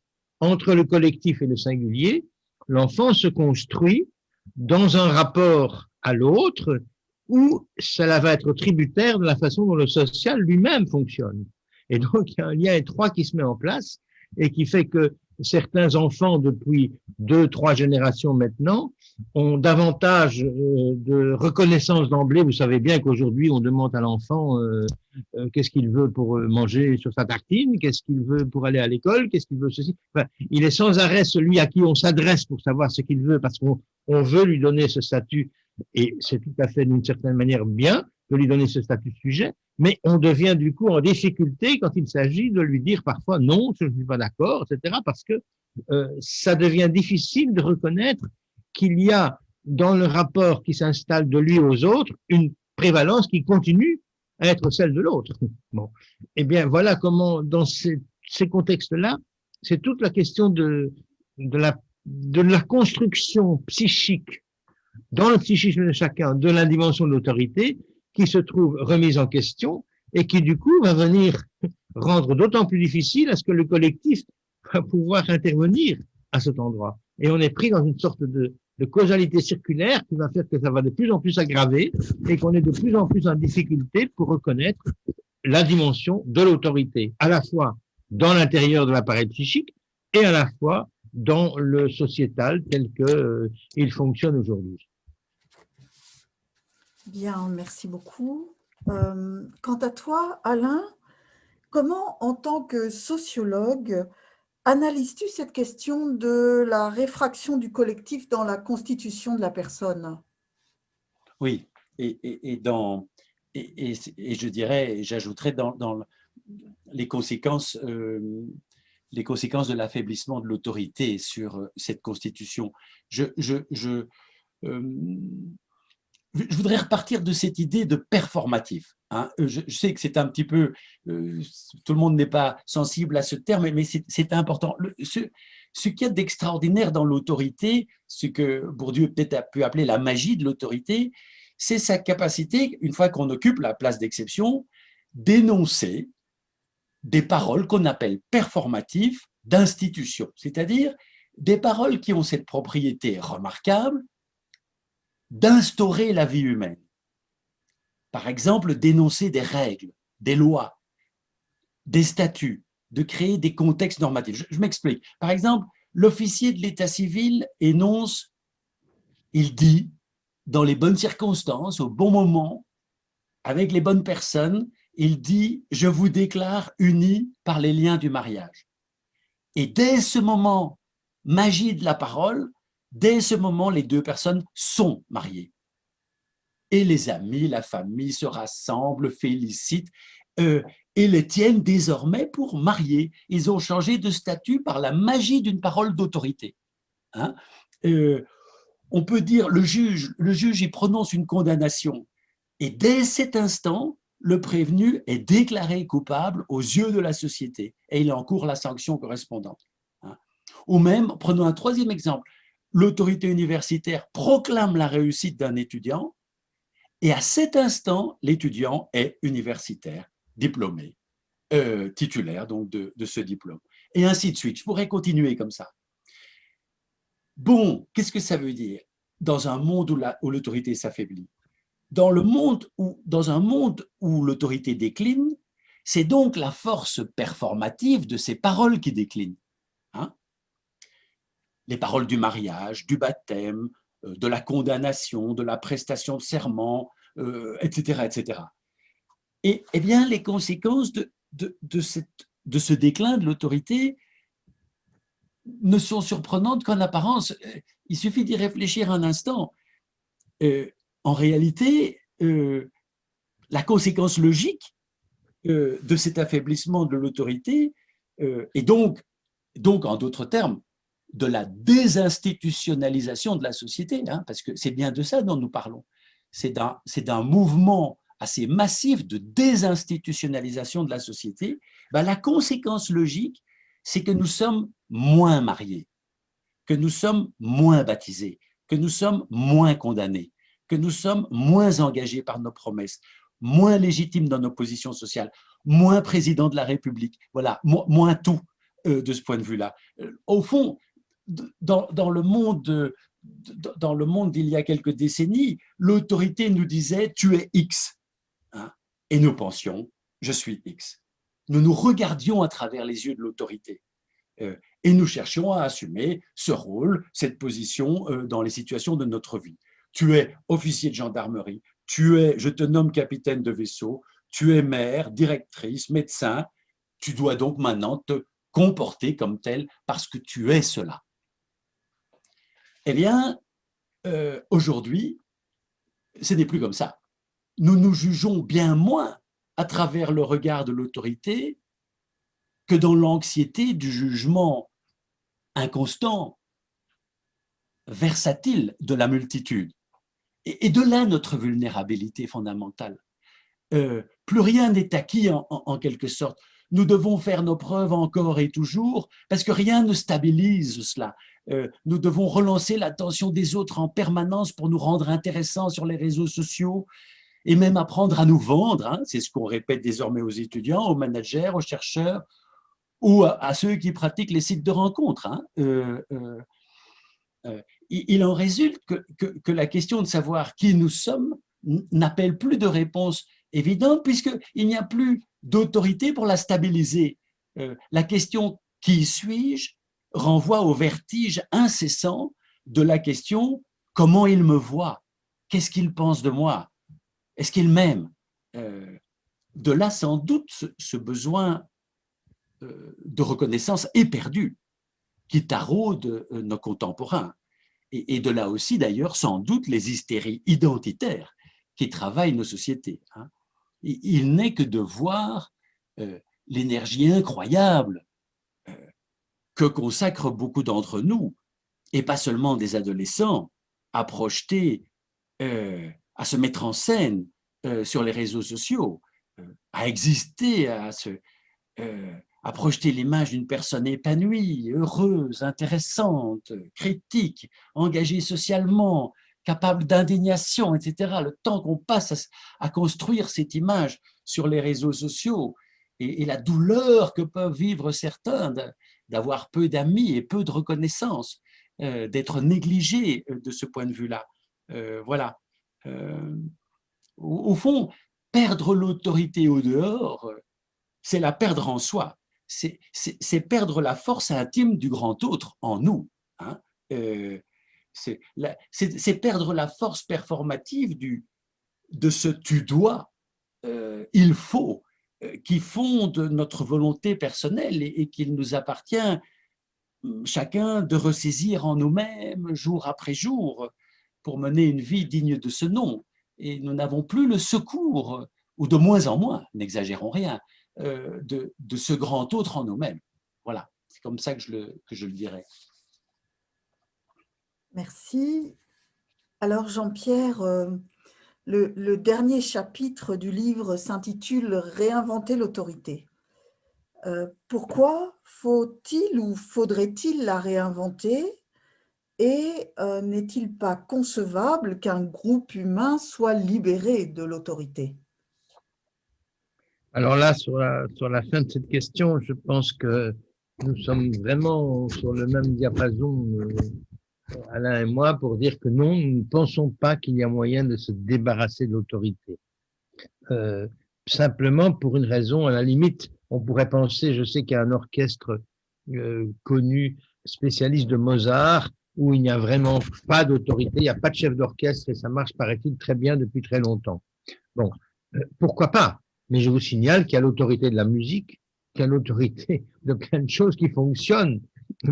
entre le collectif et le singulier, l'enfant se construit dans un rapport à l'autre où cela va être tributaire de la façon dont le social lui-même fonctionne. Et donc, il y a un lien étroit qui se met en place et qui fait que certains enfants, depuis deux, trois générations maintenant, ont davantage euh, de reconnaissance d'emblée. Vous savez bien qu'aujourd'hui, on demande à l'enfant euh, euh, qu'est-ce qu'il veut pour manger sur sa tartine, qu'est-ce qu'il veut pour aller à l'école, qu'est-ce qu'il veut ceci. Enfin, il est sans arrêt celui à qui on s'adresse pour savoir ce qu'il veut parce qu'on veut lui donner ce statut et c'est tout à fait d'une certaine manière bien de lui donner ce statut de sujet, mais on devient du coup en difficulté quand il s'agit de lui dire parfois non, je ne suis pas d'accord, etc., parce que ça devient difficile de reconnaître qu'il y a dans le rapport qui s'installe de lui aux autres une prévalence qui continue à être celle de l'autre. Bon, eh bien voilà comment dans ces, ces contextes-là, c'est toute la question de, de, la, de la construction psychique dans le psychisme de chacun de la dimension de l'autorité qui se trouve remise en question et qui du coup va venir rendre d'autant plus difficile à ce que le collectif va pouvoir intervenir à cet endroit. Et on est pris dans une sorte de, de causalité circulaire qui va faire que ça va de plus en plus s'aggraver et qu'on est de plus en plus en difficulté pour reconnaître la dimension de l'autorité, à la fois dans l'intérieur de l'appareil psychique et à la fois dans le sociétal tel qu'il euh, il fonctionne aujourd'hui. Bien, merci beaucoup. Euh, quant à toi, Alain, comment, en tant que sociologue, analyses-tu cette question de la réfraction du collectif dans la constitution de la personne? Oui, et, dans, et, je dirais, j'ajouterais dans, les conséquences, euh, les conséquences de l'affaiblissement de l'autorité sur euh, cette constitution. Je, je je voudrais repartir de cette idée de performatif. Hein. Euh, je, sais que c'est un petit peu, euh, tout le monde n'est pas sensible à ce terme, mais c'est important. ce, ce qu'il y a d'extraordinaire dans l'autorité, ce que Bourdieu peut-être a pu appeler la magie de l'autorité, c'est sa capacité, une fois qu'on occupe la place d'exception, d'énoncer des paroles qu'on appelle performatives d'institution, c'est-à-dire des paroles qui ont cette propriété remarquable d'instaurer la vie humaine. Par exemple, d'énoncer des règles, des lois, des statuts, de créer des contextes normatifs. Je, m'explique. Par exemple, l'officier de l'état civil énonce, il dit, dans les bonnes circonstances, au bon moment, avec les bonnes personnes, il dit « Je vous déclare unis par les liens du mariage ». Et dès ce moment, magie de la parole, dès ce moment, les deux personnes sont mariées. Et les amis, la famille se rassemblent, félicitent euh, et les tiennent désormais pour marier. Ils ont changé de statut par la magie d'une parole d'autorité. Hein. Euh, on peut dire, le juge, le juge il prononce une condamnation. Et dès cet instant, le prévenu est déclaré coupable aux yeux de la société et il encourt la sanction correspondante. Hein. Ou même, prenons un troisième exemple, l'autorité universitaire proclame la réussite d'un étudiant et à cet instant, l'étudiant est universitaire, diplômé, euh, titulaire donc de, ce diplôme. Et ainsi de suite. Je pourrais continuer comme ça. Bon, qu'est-ce que ça veut dire dans un monde où l'autorité s'affaiblit? Dans, dans un monde où l'autorité décline, c'est donc la force performative de ces paroles qui déclinent. Les paroles du mariage, du baptême, euh, de la condamnation, de la prestation de serment, etc., euh, etc. Et eh bien, les conséquences de, de, cette, de ce déclin de l'autorité ne sont surprenantes qu'en apparence. Euh, il suffit d'y réfléchir un instant en réalité, la conséquence logique de cet affaiblissement de l'autorité, et donc, donc, en d'autres termes, de la désinstitutionnalisation de la société, hein, parce que c'est bien de ça dont nous parlons. C'est d'un mouvement assez massif de désinstitutionnalisation de la société. Ben, la conséquence logique, c'est que nous sommes moins mariés, que nous sommes moins baptisés, que nous sommes moins condamnés, que nous sommes moins engagés par nos promesses, moins légitimes dans nos positions sociales, moins président de la République, voilà, moins tout euh, de ce point de vue-là. Euh, au fond, dans, le monde dans le monde d'il y a quelques décennies, l'autorité nous disait « tu es X hein, et nous pensions « je suis X ». Nous nous regardions à travers les yeux de l'autorité euh, et nous cherchions à assumer ce rôle, cette position dans les situations de notre vie tu es officier de gendarmerie, tu es, je te nomme capitaine de vaisseau, tu es mère, directrice, médecin, tu dois donc maintenant te comporter comme tel parce que tu es cela. Eh bien, euh, aujourd'hui, ce n'est plus comme ça. Nous nous jugeons bien moins à travers le regard de l'autorité que dans l'anxiété du jugement inconstant, versatile de la multitude. Et, de là notre vulnérabilité fondamentale. Euh, plus rien n'est acquis en, quelque sorte. Nous devons faire nos preuves encore et toujours parce que rien ne stabilise cela. Euh, nous devons relancer l'attention des autres en permanence pour nous rendre intéressants sur les réseaux sociaux et même apprendre à nous vendre. Hein. C'est ce qu'on répète désormais aux étudiants, aux managers, aux chercheurs ou à, ceux qui pratiquent les sites de rencontres. Hein. Euh, il en résulte que, la question de savoir qui nous sommes n'appelle plus de réponse évidente puisqu'il n'y a plus d'autorité pour la stabiliser. Euh, la question « qui suis-je » renvoie au vertige incessant de la question « comment il me voit? Qu'est-ce qu'il pense de moi? Est-ce qu'il m'aime? Euh, De là, sans doute, ce, besoin euh, de reconnaissance éperdu qui taraude nos contemporains et, de là aussi d'ailleurs sans doute les hystéries identitaires qui travaillent nos sociétés. Hein. Il n'est que de voir euh, l'énergie incroyable euh, que consacrent beaucoup d'entre nous, et pas seulement des adolescents, à projeter, euh, à se mettre en scène sur les réseaux sociaux, à exister, à se, à projeter l'image d'une personne épanouie, heureuse, intéressante, critique, engagée socialement, capable d'indignation, etc. Le temps qu'on passe à, construire cette image sur les réseaux sociaux et, la douleur que peuvent vivre certains d'avoir peu d'amis et peu de reconnaissance, euh, d'être négligés euh, de ce point de vue-là. Euh, voilà. au, fond, perdre l'autorité au dehors, c'est la perdre en soi c'est perdre la force intime du grand autre en nous. Hein. C'est perdre la force performative du, de ce tu dois, il faut, qui fonde notre volonté personnelle et, qu'il nous appartient hum, chacun de ressaisir en nous-mêmes jour après jour pour mener une vie digne de ce nom. Et nous n'avons plus le secours, ou de moins en moins, n'exagérons rien, euh, de, de, ce grand autre en nous-mêmes. Voilà, c'est comme ça que je le, que je le dirais. Merci. Alors Jean-Pierre, euh, le, dernier chapitre du livre s'intitule « Réinventer l'autorité euh, Pourquoi faut-il ou faudrait-il la réinventer? Et euh, n'est-il pas concevable qu'un groupe humain soit libéré de l'autorité? Alors là, sur la, sur la fin de cette question, je pense que nous sommes vraiment sur le même diapason Alain et moi, pour dire que non, nous ne pensons pas qu'il y a moyen de se débarrasser de l'autorité. Euh, simplement pour une raison, à la limite, on pourrait penser, je sais qu'il y a un orchestre euh, connu, spécialiste de Mozart, où il n'y a vraiment pas d'autorité, il n'y a pas de chef d'orchestre et ça marche, paraît-il, très bien depuis très longtemps. Bon, euh, pourquoi pas? Mais je vous signale qu'il y a l'autorité de la musique, qu'il y a l'autorité de plein de choses qui fonctionnent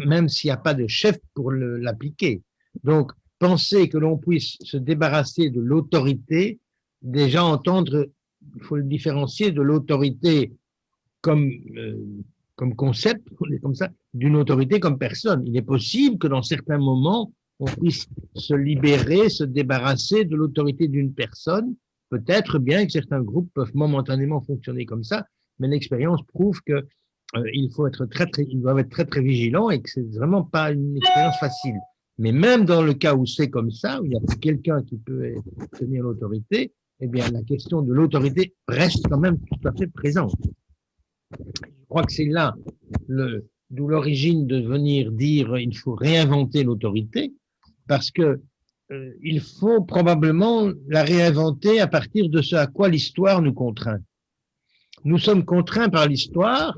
même s'il n'y a pas de chef pour l'appliquer. Donc, penser que l'on puisse se débarrasser de l'autorité, déjà entendre, il faut le différencier de l'autorité comme, euh, comme concept, comme ça, d'une autorité comme personne. Il est possible que dans certains moments, on puisse se libérer, se débarrasser de l'autorité d'une personne. Peut-être bien que certains groupes peuvent momentanément fonctionner comme ça, mais l'expérience prouve que il faut être très, très, ils doivent être très, très vigilants et que c'est vraiment pas une expérience facile. Mais même dans le cas où c'est comme ça, où il n'y a pas quelqu'un qui peut tenir l'autorité, eh bien, la question de l'autorité reste quand même tout à fait présente. Je crois que c'est là d'où l'origine de venir dire il faut réinventer l'autorité, parce que euh, il faut probablement la réinventer à partir de ce à quoi l'histoire nous contraint. Nous sommes contraints par l'histoire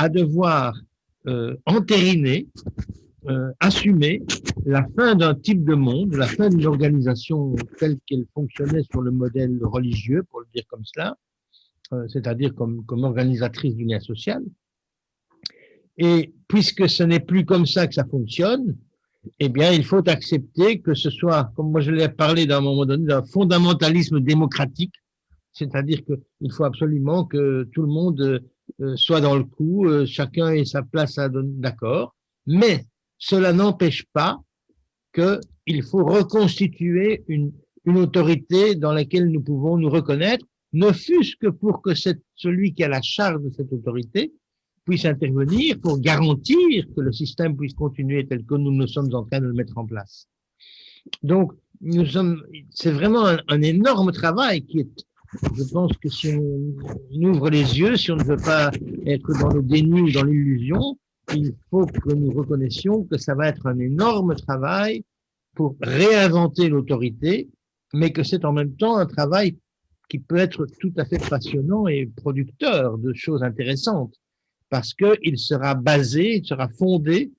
à devoir euh, entériner, euh, assumer la fin d'un type de monde, la fin d'une organisation telle qu'elle fonctionnait sur le modèle religieux, pour le dire comme cela, euh, c'est-à-dire comme, comme organisatrice du lien social. Et puisque ce n'est plus comme ça que ça fonctionne, eh bien, il faut accepter que ce soit, comme moi je l'ai parlé d'un moment donné, d'un fondamentalisme démocratique, c'est-à-dire qu'il faut absolument que tout le monde soit dans le coup, euh, chacun ait sa place à d'accord, mais cela n'empêche pas qu'il faut reconstituer une, une autorité dans laquelle nous pouvons nous reconnaître, ne fût-ce que pour que celui qui a la charge de cette autorité puisse intervenir pour garantir que le système puisse continuer tel que nous nous sommes en train de le mettre en place. Donc, nous sommes, c'est vraiment un, un, énorme travail qui est je pense que si on ouvre les yeux, si on ne veut pas être dans le déni ou dans l'illusion, il faut que nous reconnaissions que ça va être un énorme travail pour réinventer l'autorité, mais que c'est en même temps un travail qui peut être tout à fait passionnant et producteur de choses intéressantes, parce qu'il sera basé, il sera fondé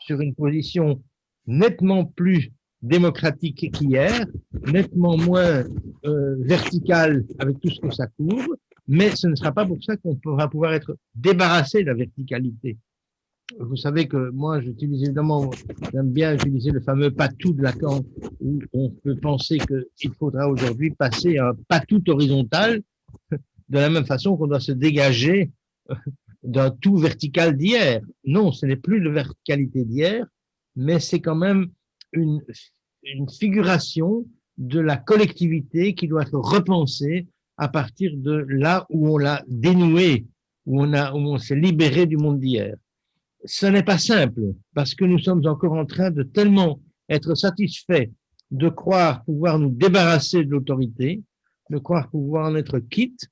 sur une position nettement plus démocratique qu'hier, nettement moins euh, verticale avec tout ce que ça couvre, mais ce ne sera pas pour ça qu'on va pouvoir être débarrassé de la verticalité. Vous savez que moi, j'utilise évidemment, j'aime bien utiliser le fameux patou de Lacan, où on peut penser qu'il faudra aujourd'hui passer à un patou horizontal, de la même façon qu'on doit se dégager d'un tout vertical d'hier. Non, ce n'est plus la verticalité d'hier, mais c'est quand même une, une figuration de la collectivité qui doit être repensée à partir de là où on l'a dénoué, où on, a, où on s'est libéré du monde d'hier. Ce n'est pas simple, parce que nous sommes encore en train de tellement être satisfaits de croire pouvoir nous débarrasser de l'autorité, de croire pouvoir en être quitte.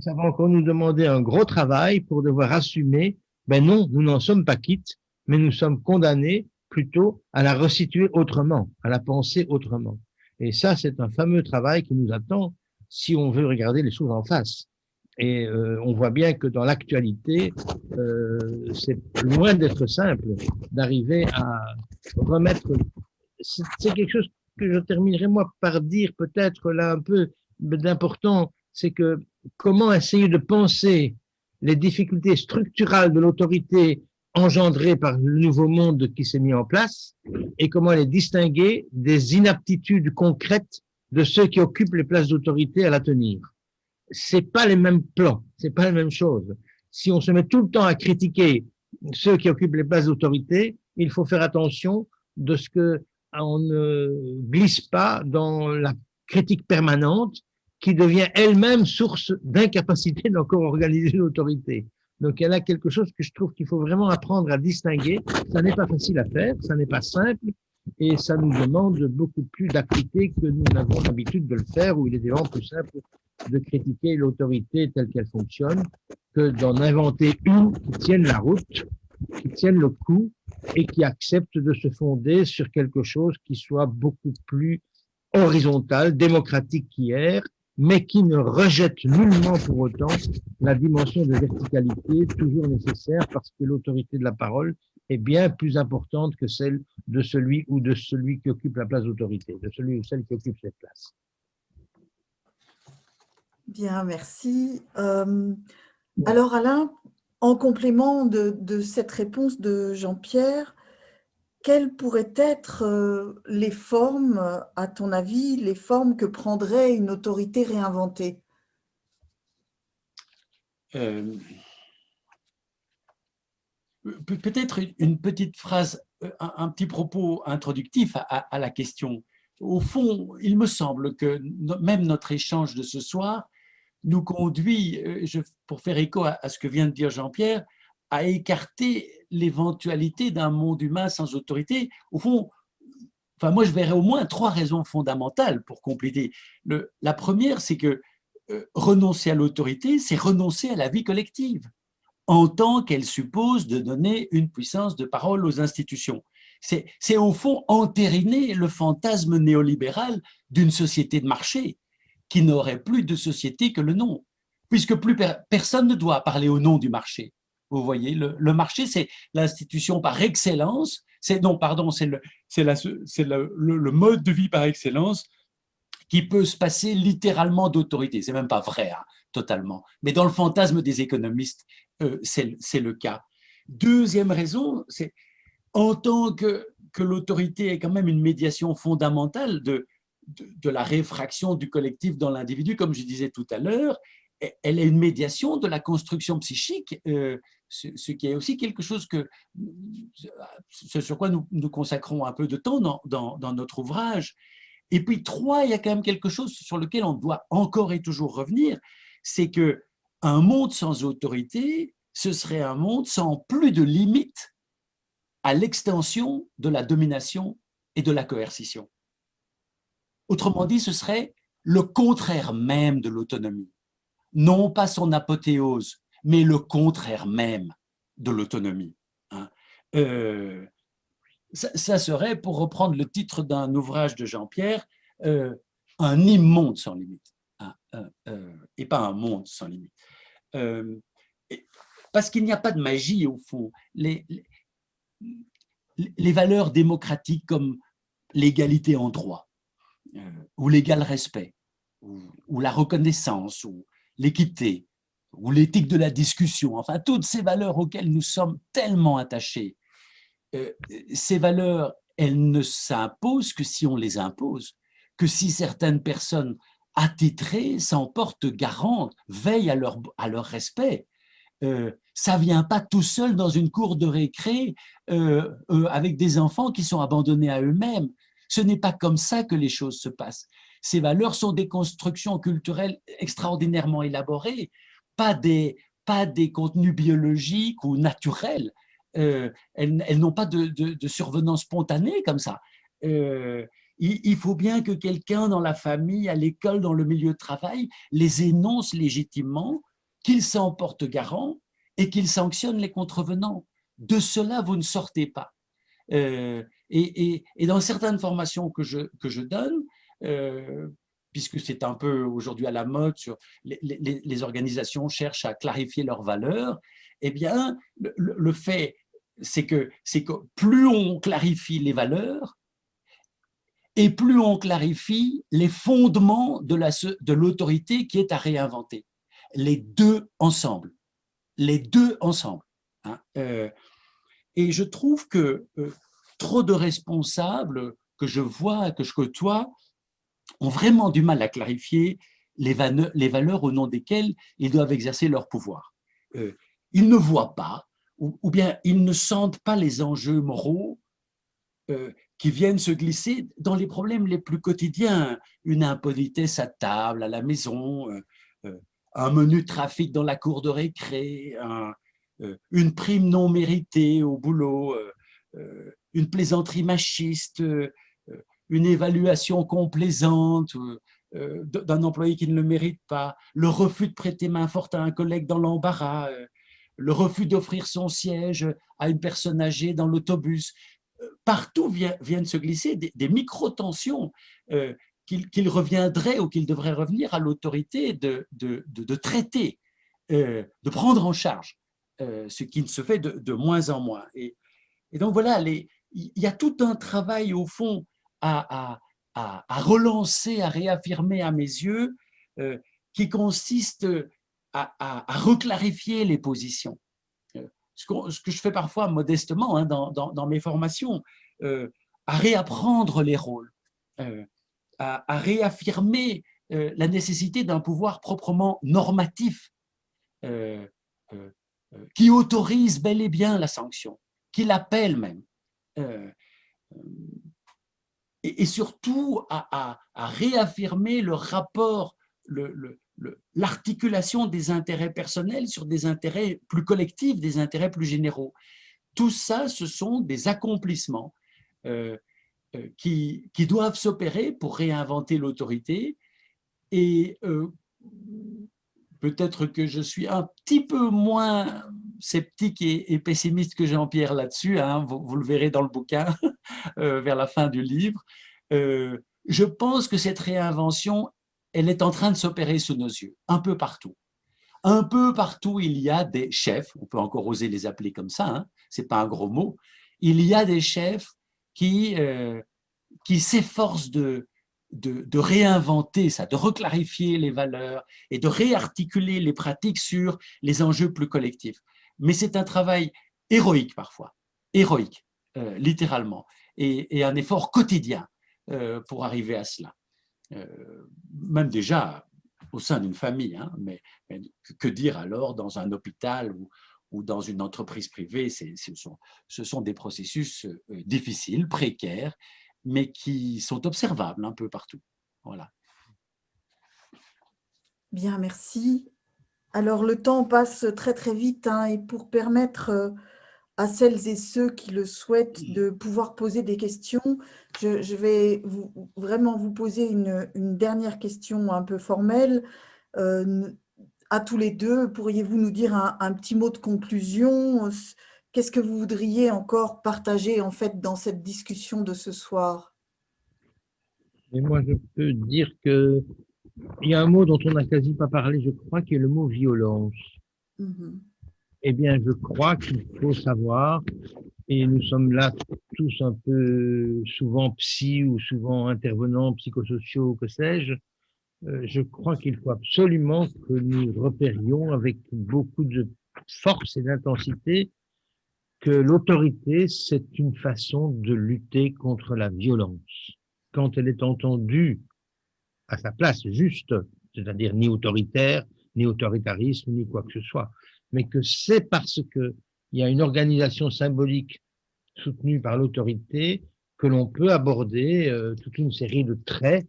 Ça va encore nous demander un gros travail pour devoir assumer, ben non, nous n'en sommes pas quittes, mais nous sommes condamnés plutôt à la resituer autrement, à la penser autrement. Et ça, c'est un fameux travail qui nous attend si on veut regarder les choses en face. Et euh, on voit bien que dans l'actualité, euh, c'est loin d'être simple d'arriver à remettre c'est quelque chose que je terminerai moi par dire peut-être là un peu d'important, c'est que comment essayer de penser les difficultés structurales de l'autorité engendrées par le nouveau monde qui s'est mis en place et comment les distinguer des inaptitudes concrètes de ceux qui occupent les places d'autorité à la tenir. C'est pas les mêmes plans, c'est pas la même chose. Si on se met tout le temps à critiquer ceux qui occupent les places d'autorité, il faut faire attention de ce que on ne glisse pas dans la critique permanente qui devient elle-même source d'incapacité d'encore organiser l'autorité. Donc, il y a quelque chose que je trouve qu'il faut vraiment apprendre à distinguer. Ça n'est pas facile à faire, ça n'est pas simple, et ça nous demande beaucoup plus d'acuité que nous n'avons l'habitude de le faire, où il est vraiment plus simple de critiquer l'autorité telle qu'elle fonctionne que d'en inventer une qui tienne la route, qui tienne le coup et qui accepte de se fonder sur quelque chose qui soit beaucoup plus horizontal, démocratique qu'hier, mais qui ne rejette nullement pour autant la dimension de verticalité toujours nécessaire parce que l'autorité de la parole est bien plus importante que celle de celui ou de celui qui occupe la place d'autorité, de celui ou celle qui occupe cette place. Bien, merci. Euh, alors Alain, en complément de, de cette réponse de Jean-Pierre, quelles pourraient être euh, les formes, à ton avis, les formes que prendrait une autorité réinventée? Euh, Peut-être une petite phrase, euh, un, petit propos introductif à, la question. Au fond, il me semble que même notre échange de ce soir nous conduit, pour faire écho à ce que vient de dire Jean-Pierre, à écarter l'éventualité d'un monde humain sans autorité. Au fond, enfin moi je verrais au moins trois raisons fondamentales pour compléter. La première, c'est que euh, renoncer à l'autorité, c'est renoncer à la vie collective, en tant qu'elle suppose de donner une puissance de parole aux institutions. C'est au fond entériner le fantasme néolibéral d'une société de marché qui n'aurait plus de société que le nom, puisque plus personne ne doit parler au nom du marché. Vous voyez, le, marché, c'est l'institution par excellence, c'est non, pardon, c'est le, le, le, mode de vie par excellence qui peut se passer littéralement d'autorité. C'est même pas vrai, hein, totalement. Mais dans le fantasme des économistes, euh, c'est le cas. Deuxième raison, c'est en tant que, que l'autorité est quand même une médiation fondamentale de, de, la réfraction du collectif dans l'individu, comme je disais tout à l'heure, elle est une médiation de la construction psychique euh, ce, qui est aussi quelque chose que, ce sur quoi nous, nous consacrons un peu de temps dans, dans, notre ouvrage. Et puis, trois, il y a quand même quelque chose sur lequel on doit encore et toujours revenir, c'est que un monde sans autorité, ce serait un monde sans plus de limites à l'extension de la domination et de la coercition. Autrement dit, ce serait le contraire même de l'autonomie. Non pas son apothéose, mais le contraire même de l'autonomie. Hein. Euh, ça, serait, pour reprendre le titre d'un ouvrage de Jean-Pierre, euh, un immonde sans limite, hein, euh, et pas un monde sans limite. parce qu'il n'y a pas de magie au fond. Les, les, valeurs démocratiques comme l'égalité en droit, ou l'égal respect, ou la reconnaissance, ou l'équité, ou l'éthique de la discussion, enfin toutes ces valeurs auxquelles nous sommes tellement attachés, euh, ces valeurs, elles ne s'imposent que si on les impose, que si certaines personnes attitrées s'en portent garantes, veillent à leur, respect. Euh, ça vient pas tout seul dans une cour de récré euh, avec des enfants qui sont abandonnés à eux-mêmes. Ce n'est pas comme ça que les choses se passent. Ces valeurs sont des constructions culturelles extraordinairement élaborées pas des, pas des contenus biologiques ou naturels. Euh, elles, n'ont pas de, de, survenance spontanée comme ça. Euh, il, faut bien que quelqu'un dans la famille, à l'école, dans le milieu de travail, les énonce légitimement, qu'il s'en porte garant et qu'il sanctionne les contrevenants. De cela, vous ne sortez pas. Euh, et, et, dans certaines formations que je, que je donne, puisque c'est un peu aujourd'hui à la mode, sur les, organisations cherchent à clarifier leurs valeurs, eh bien, le, fait, c'est que, que plus on clarifie les valeurs, et plus on clarifie les fondements de l'autorité qui est à réinventer. Les deux ensemble. Les deux ensemble. Hein. Euh, et je trouve que euh, trop de responsables que je vois, que je côtoie, ont vraiment du mal à clarifier les, valeurs au nom desquelles ils doivent exercer leur pouvoir. Euh, ils ne voient pas, ou, bien ils ne sentent pas les enjeux moraux euh, qui viennent se glisser dans les problèmes les plus quotidiens. Une impolitesse à table, à la maison, euh, un menu trafic dans la cour de récré, une prime non méritée au boulot, une plaisanterie machiste, une évaluation complaisante, euh, d'un employé qui ne le mérite pas, le refus de prêter main forte à un collègue dans l'embarras, euh, le refus d'offrir son siège à une personne âgée dans l'autobus. Euh, partout viennent se glisser des, micro-tensions qu'il reviendrait ou qu'il devrait revenir à l'autorité de, traiter, de prendre en charge, ce qui ne se fait de, moins en moins. Et, donc voilà, il y a tout un travail au fond à, relancer, à réaffirmer à mes yeux, euh, qui consiste à, reclarifier les positions. Euh, ce, que, je fais parfois modestement hein, dans, mes formations, euh, à réapprendre les rôles, à, réaffirmer la nécessité d'un pouvoir proprement normatif qui autorise bel et bien la sanction, qui l'appelle même et, surtout à, réaffirmer le rapport, l'articulation des intérêts personnels sur des intérêts plus collectifs, des intérêts plus généraux. Tout ça, ce sont des accomplissements euh, euh, qui, doivent s'opérer pour réinventer l'autorité. Et euh, peut-être que je suis un petit peu moins sceptique et, pessimiste que Jean-Pierre là-dessus, hein, vous, le verrez dans le bouquin euh, vers la fin du livre. Euh, je pense que cette réinvention, elle est en train de s'opérer sous nos yeux, un peu partout. Un peu partout, il y a des chefs, on peut encore oser les appeler comme ça, hein, ce n'est pas un gros mot, il y a des chefs qui, euh, qui s'efforcent de, de, réinventer ça, de reclarifier les valeurs et de réarticuler les pratiques sur les enjeux plus collectifs. Mais c'est un travail héroïque parfois, héroïque, euh, littéralement, et, un effort quotidien euh, pour arriver à cela. Euh, même déjà au sein d'une famille, hein, mais, que dire alors dans un hôpital ou, dans une entreprise privée, ce sont, ce sont des processus difficiles, précaires, mais qui sont observables un peu partout. Voilà. Bien, merci. Alors, le temps passe très, très vite hein, et pour permettre euh, à celles et ceux qui le souhaitent de pouvoir poser des questions, je, vais vraiment vous poser une, dernière question un peu formelle. Euh, à tous les deux, pourriez-vous nous dire un, petit mot de conclusion? Qu'est-ce que vous voudriez encore partager en fait dans cette discussion de ce soir? Et moi, je peux dire que il y a un mot dont on n'a quasi pas parlé, je crois, qui est le mot violence. Mm-hmm. Eh bien, je crois qu'il faut savoir, et nous sommes là tous un peu souvent psy ou souvent intervenants psychosociaux, que sais-je, euh, je crois qu'il faut absolument que nous repérions avec beaucoup de force et d'intensité que l'autorité, c'est une façon de lutter contre la violence. Quand elle est entendue à sa place juste, c'est-à-dire ni autoritaire, ni autoritarisme, ni quoi que ce soit, mais que c'est parce qu'il y a une organisation symbolique soutenue par l'autorité que l'on peut aborder euh, toute une série de traits,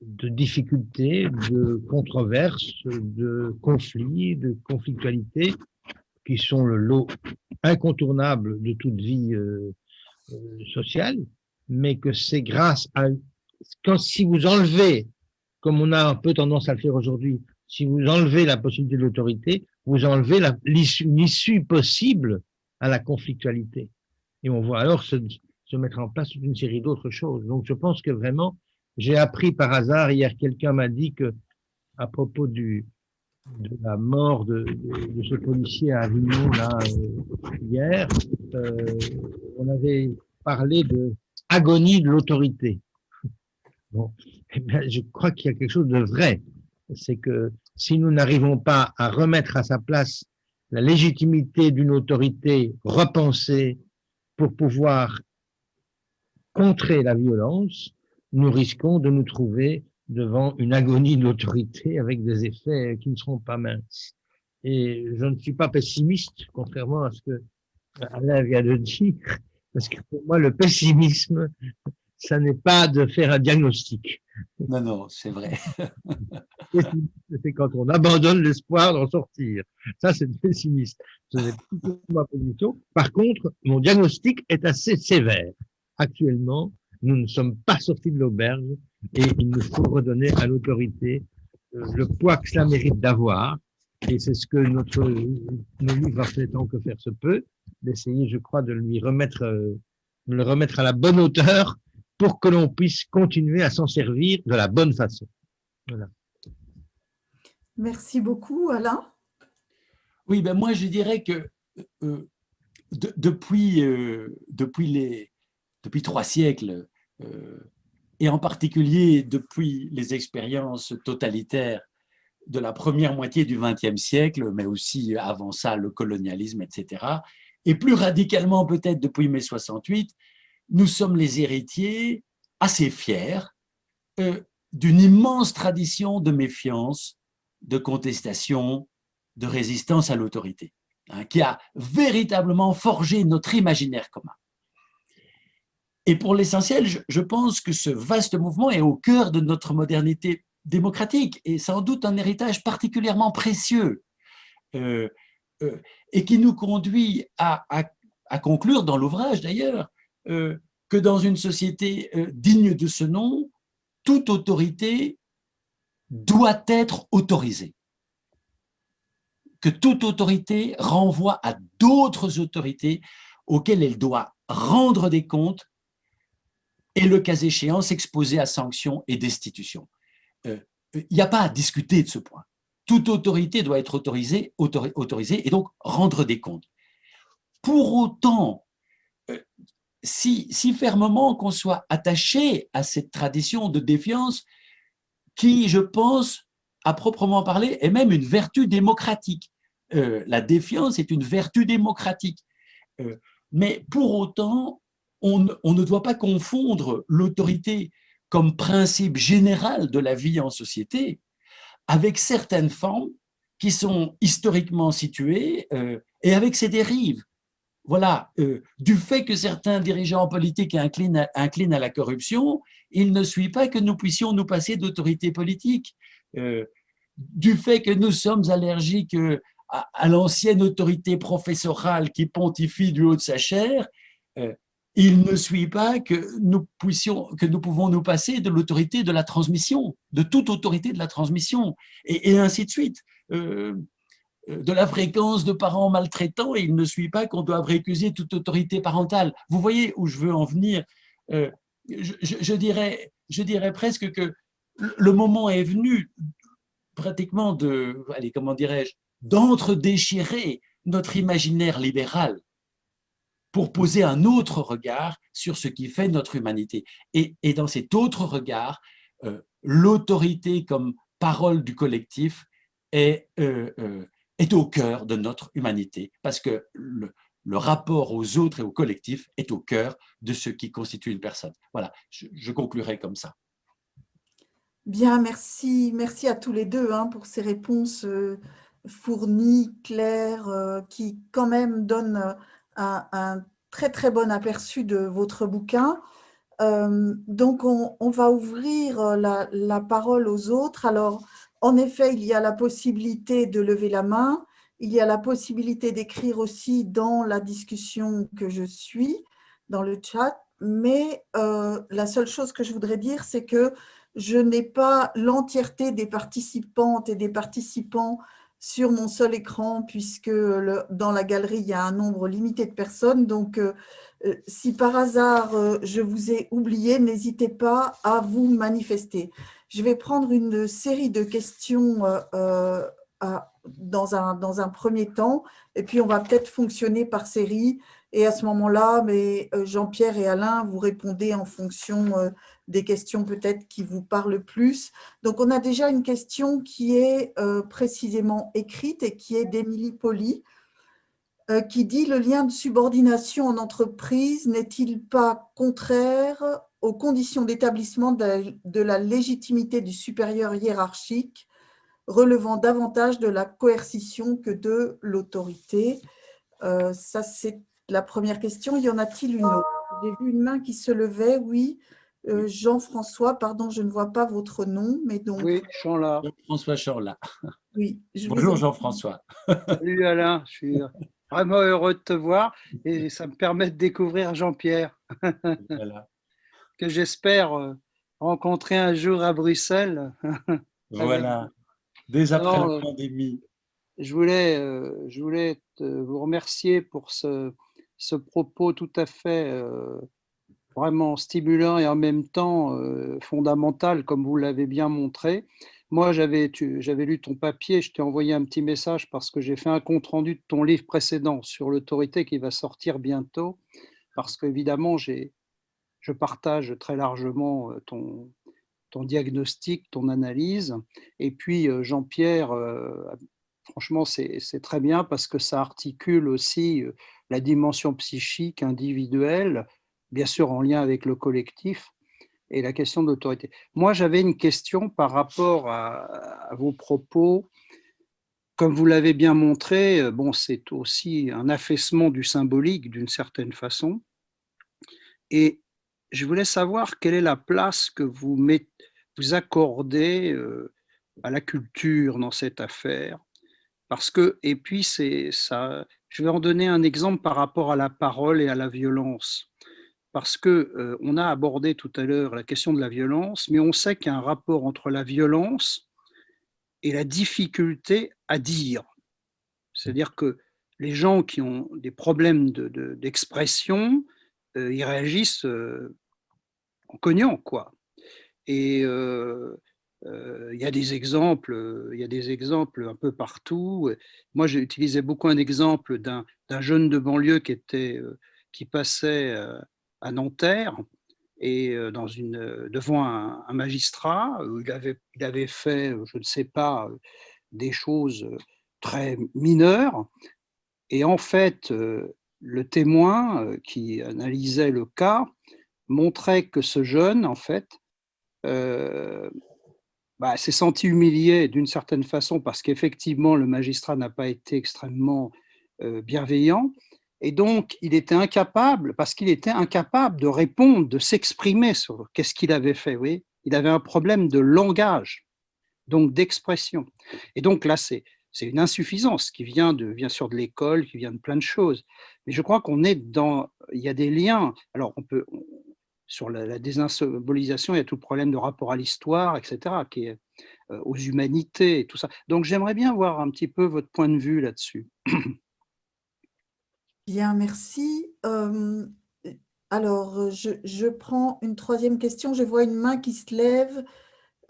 de difficultés, de controverses, de conflits, de conflictualités qui sont le lot incontournable de toute vie euh, euh, sociale, mais que c'est grâce à... Quand, si vous enlevez, comme on a un peu tendance à le faire aujourd'hui, si vous enlevez la possibilité de l'autorité, vous enlevez issue possible à la conflictualité. Et on voit alors se, mettre en place toute une série d'autres choses. Donc je pense que vraiment, j'ai appris par hasard, hier quelqu'un m'a dit que à propos de la mort de, ce policier à Avignon là, euh, hier, euh, on avait parlé de agonie de l'autorité. Bon. Eh je crois qu'il y a quelque chose de vrai. C'est que si nous n'arrivons pas à remettre à sa place la légitimité d'une autorité repensée pour pouvoir contrer la violence, nous risquons de nous trouver devant une agonie de l'autorité avec des effets qui ne seront pas minces. Et je ne suis pas pessimiste, contrairement à ce que Alain vient de dire, parce que pour moi, le pessimisme, ça n'est pas de faire un diagnostic. Non, non, c'est vrai. c'est quand on abandonne l'espoir d'en sortir. Ça, c'est pessimiste. Ce n'est pas ma position. Par contre, mon diagnostic est assez sévère. Actuellement, nous ne sommes pas sortis de l'auberge et il nous faut redonner à l'autorité euh, le poids que cela mérite d'avoir. Et c'est ce que notre nos livres fait tant que faire se peut, d'essayer, je crois, de lui remettre, euh, de le remettre à la bonne hauteur pour que l'on puisse continuer à s'en servir de la bonne façon. Voilà. Merci beaucoup, Alain. Oui, ben moi je dirais que euh, depuis, depuis, les, depuis trois siècles, et en particulier depuis les expériences totalitaires de la première moitié du XXe siècle, mais aussi avant ça le colonialisme, etc. Et plus radicalement peut-être depuis mai 68, nous sommes les héritiers assez fiers euh, d'une immense tradition de méfiance, de contestation, de résistance à l'autorité, hein, qui a véritablement forgé notre imaginaire commun. Et pour l'essentiel, je, pense que ce vaste mouvement est au cœur de notre modernité démocratique et sans doute un héritage particulièrement précieux euh, euh, et qui nous conduit à, conclure dans l'ouvrage d'ailleurs que dans une société digne de ce nom, toute autorité doit être autorisée. Que toute autorité renvoie à d'autres autorités auxquelles elle doit rendre des comptes et le cas échéant s'exposer à sanctions et destitutions. Euh, il n'y a pas à discuter de ce point. Toute autorité doit être autorisée, et donc rendre des comptes. Pour autant, euh, si, si fermement qu'on soit attaché à cette tradition de défiance qui, je pense, à proprement parler, est même une vertu démocratique. Euh, la défiance est une vertu démocratique. mais pour autant, on, ne doit pas confondre l'autorité comme principe général de la vie en société avec certaines formes qui sont historiquement situées euh, et avec ses dérives. Voilà, euh, du fait que certains dirigeants politiques inclinent à, la corruption, il ne suit pas que nous puissions nous passer d'autorité politique. Euh, du fait que nous sommes allergiques à, à l'ancienne autorité professorale qui pontifie du haut de sa chair, il ne suit pas que nous, puissions, que nous pouvons nous passer de l'autorité de la transmission, de toute autorité de la transmission, et, ainsi de suite. Euh, de la fréquence de parents maltraitants, et il ne suit pas qu'on doit récuser toute autorité parentale. Vous voyez où je veux en venir euh, je, dirais, je dirais presque que le moment est venu pratiquement de, allez, comment dirais-je, d'entre-déchirer notre imaginaire libéral pour poser un autre regard sur ce qui fait notre humanité. Et, dans cet autre regard, euh, l'autorité comme parole du collectif est, est au cœur de notre humanité, parce que le, rapport aux autres et au collectif est au cœur de ce qui constitue une personne. Voilà, je, conclurai comme ça. Bien, merci, merci à tous les deux hein, pour ces réponses fournies, claires, qui quand même donnent un, très très bon aperçu de votre bouquin. Euh, donc, on, va ouvrir euh, la, parole aux autres. Alors, en effet, il y a la possibilité de lever la main. Il y a la possibilité d'écrire aussi dans la discussion que je suis, dans le chat. Mais euh, la seule chose que je voudrais dire, c'est que je n'ai pas l'entièreté des participantes et des participants sur mon seul écran puisque dans la galerie, il y a un nombre limité de personnes. Donc, euh, euh, si par hasard je vous ai oublié, n'hésitez pas à vous manifester. Je vais prendre une série de questions dans, un, dans un premier temps et puis on va peut-être fonctionner par série Et à ce moment-là, Jean-Pierre et Alain, vous répondez en fonction des questions peut-être qui vous parlent plus. Donc, on a déjà une question qui est précisément écrite et qui est d'Émilie Poli, qui dit « Le lien de subordination en entreprise n'est-il pas contraire aux conditions d'établissement de la légitimité du supérieur hiérarchique relevant davantage de la coercition que de l'autorité euh, Ça, c'est la première question. Y en a-t-il une autre? J'ai vu une main qui se levait, oui. Euh, Jean-François, pardon, je ne vois pas votre nom, mais donc… Oui, Jean-François Chanla. Oui. Bonjour Jean-François. Salut Alain, je suis vraiment heureux de te voir et ça me permet de découvrir Jean-Pierre, que j'espère euh, rencontrer un jour à Bruxelles. Voilà. Dès après la pandémie. Je voulais, euh, je voulais vous remercier pour ce, ce propos tout à fait euh, vraiment stimulant et en même temps euh, fondamental, comme vous l'avez bien montré. Moi, j'avais lu ton papier, je t'ai envoyé un petit message parce que j'ai fait un compte-rendu de ton livre précédent sur l'autorité qui va sortir bientôt, parce qu'évidemment, je partage très largement ton, ton diagnostic, ton analyse. Et puis, Jean-Pierre, franchement, c'est très bien parce que ça articule aussi la dimension psychique individuelle, bien sûr en lien avec le collectif, et la question d'autorité. Moi, j'avais une question par rapport à, vos propos. Comme vous l'avez bien montré, bon, c'est aussi un affaissement du symbolique d'une certaine façon. Et je voulais savoir quelle est la place que vous, accordez euh, à la culture dans cette affaire. Parce que, et puis, ça, je vais en donner un exemple par rapport à la parole et à la violence. Parce que euh, on a abordé tout à l'heure la question de la violence, mais on sait qu'il y a un rapport entre la violence et la difficulté à dire. C'est-à-dire que les gens qui ont des problèmes d'expression, de, ils réagissent en cognant, quoi. Et il y a des exemples, il y a des exemples un peu partout. Moi, j'ai utilisé beaucoup un exemple d'un jeune de banlieue qui était, qui passait à Nanterre et dans une, devant un, magistrat, il avait, il avait fait, je ne sais pas, des choses très mineures. Et en fait, le témoin qui analysait le cas montrait que ce jeune, en fait, euh, bah, s'est senti humilié d'une certaine façon parce qu'effectivement le magistrat n'a pas été extrêmement euh, bienveillant et donc il était incapable, parce qu'il était incapable de répondre, de s'exprimer sur qu'est-ce qu'il avait fait. Oui il avait un problème de langage, donc d'expression. Et donc là, c'est une insuffisance qui vient de, bien sûr de l'école, qui vient de plein de choses. Mais je crois qu'on est dans, il y a des liens. Alors on peut, sur la, la, il y a tout le problème de rapport à l'histoire, etc., qui est euh, aux humanités et tout ça. Donc j'aimerais bien voir un petit peu votre point de vue là-dessus. Bien, merci. Alors, je, je, prends une troisième question. Je vois une main qui se lève.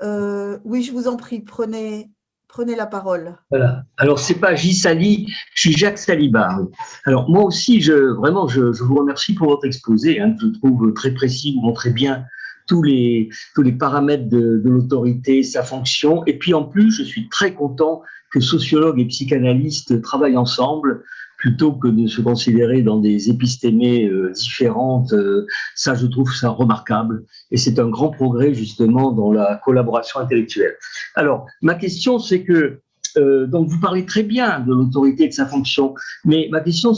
Euh, oui, je vous en prie, prenez, Prenez la parole. Voilà. Alors, c'est pas J. Sali, je suis Jacques Salibar. Alors, moi aussi, je, vraiment, je, vous remercie pour votre exposé. Hein, je trouve très précis, vous montrez bien tous les, tous les paramètres de, de l'autorité, sa fonction. Et puis, en plus, je suis très content que sociologues et psychanalystes travaillent ensemble plutôt que de se considérer dans des épistémées euh, différentes. Euh, ça, je trouve ça remarquable. Et c'est un grand progrès, justement, dans la collaboration intellectuelle. Alors, ma question, c'est que, euh, donc, vous parlez très bien de l'autorité et de sa fonction, mais ma question,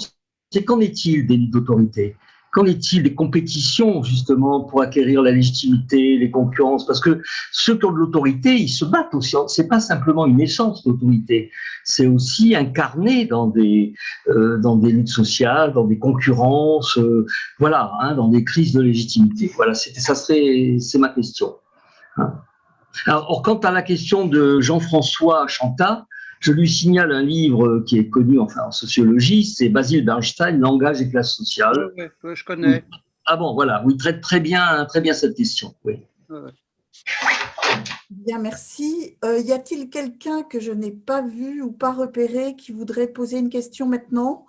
c'est qu'en est-il des d'autorité Qu'en est-il des compétitions, justement, pour acquérir la légitimité, les concurrences? Parce que ceux qui ont de l'autorité, ils se battent aussi. C'est pas simplement une essence d'autorité, c'est aussi incarné dans des, euh, dans des luttes sociales, dans des concurrences, euh, voilà, hein, dans des crises de légitimité. Voilà, ça serait, c'est ma question. Hein. Alors, quant à la question de Jean-François Chanta, je lui signale un livre qui est connu enfin, en sociologie, c'est Basile Bernstein, Langage et classe sociale. Oui, je connais. Ah bon, voilà, oui, traite très bien, très bien cette question. Oui. Bien, merci. Euh, y a-t-il quelqu'un que je n'ai pas vu ou pas repéré qui voudrait poser une question maintenant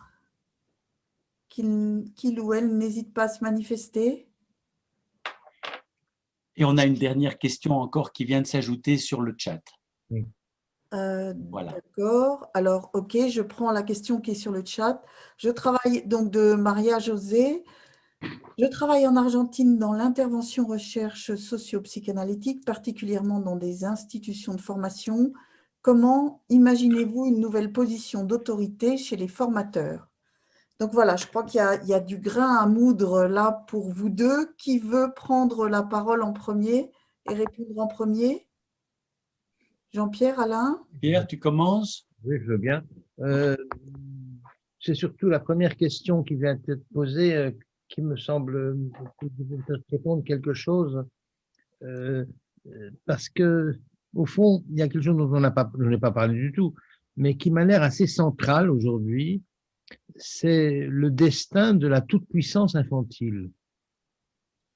qu'il qu'il ou elle n'hésite pas à se manifester? Et on a une dernière question encore qui vient de s'ajouter sur le chat. Euh, Voilà. D'accord. Alors, OK, je prends la question qui est sur le chat. Je travaille donc de Maria José. Je travaille en Argentine dans l'intervention recherche socio-psychanalytique, particulièrement dans des institutions de formation. Comment imaginez-vous une nouvelle position d'autorité chez les formateurs? Donc voilà, je crois qu'il y, y a du grain à moudre là pour vous deux. Qui veut prendre la parole en premier et répondre en premier? Jean-Pierre, Alain? Pierre, tu commences? Oui, je veux bien. Euh, c'est surtout la première question qui vient d'être posée euh, qui me semble répondre quelque chose. Euh, euh, parce que, au fond, il y a quelque chose dont on n'a pas, je n'ai pas parlé du tout, mais qui m'a l'air assez central aujourd'hui, c'est le destin de la toute-puissance infantile.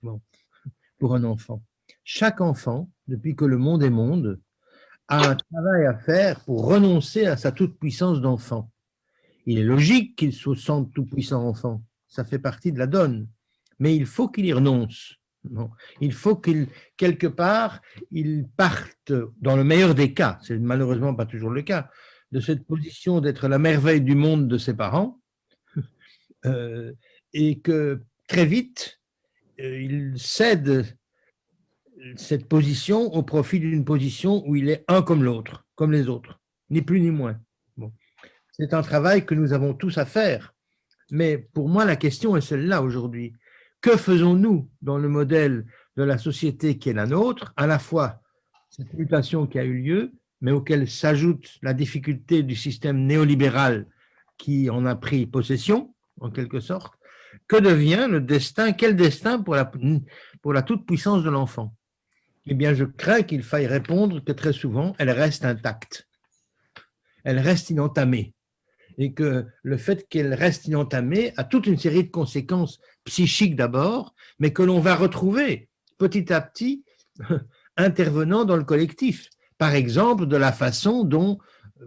Bon, pour un enfant. Chaque enfant, depuis que le monde est monde, a un travail à faire pour renoncer à sa toute-puissance d'enfant. Il est logique qu'il se sente tout-puissant enfant, ça fait partie de la donne, mais il faut qu'il y renonce. Il faut qu'il, quelque part, il parte, dans le meilleur des cas, c'est malheureusement pas toujours le cas, de cette position d'être la merveille du monde de ses parents, euh, et que très vite, euh, il cède cette position au profit d'une position où il est un comme l'autre, comme les autres, ni plus ni moins. C'est un travail que nous avons tous à faire. Mais pour moi, la question est celle-là aujourd'hui. Que faisons-nous dans le modèle de la société qui est la nôtre, à la fois cette mutation qui a eu lieu, mais auquel s'ajoute la difficulté du système néolibéral qui en a pris possession, en quelque sorte? Que devient le destin Quel destin pour la, pour la toute-puissance de l'enfant? Eh bien, je crains qu'il faille répondre que très souvent, elle reste intacte. Elle reste inentamée. Et que le fait qu'elle reste inentamée a toute une série de conséquences psychiques d'abord, mais que l'on va retrouver petit à petit intervenant dans le collectif. Par exemple, de la façon dont,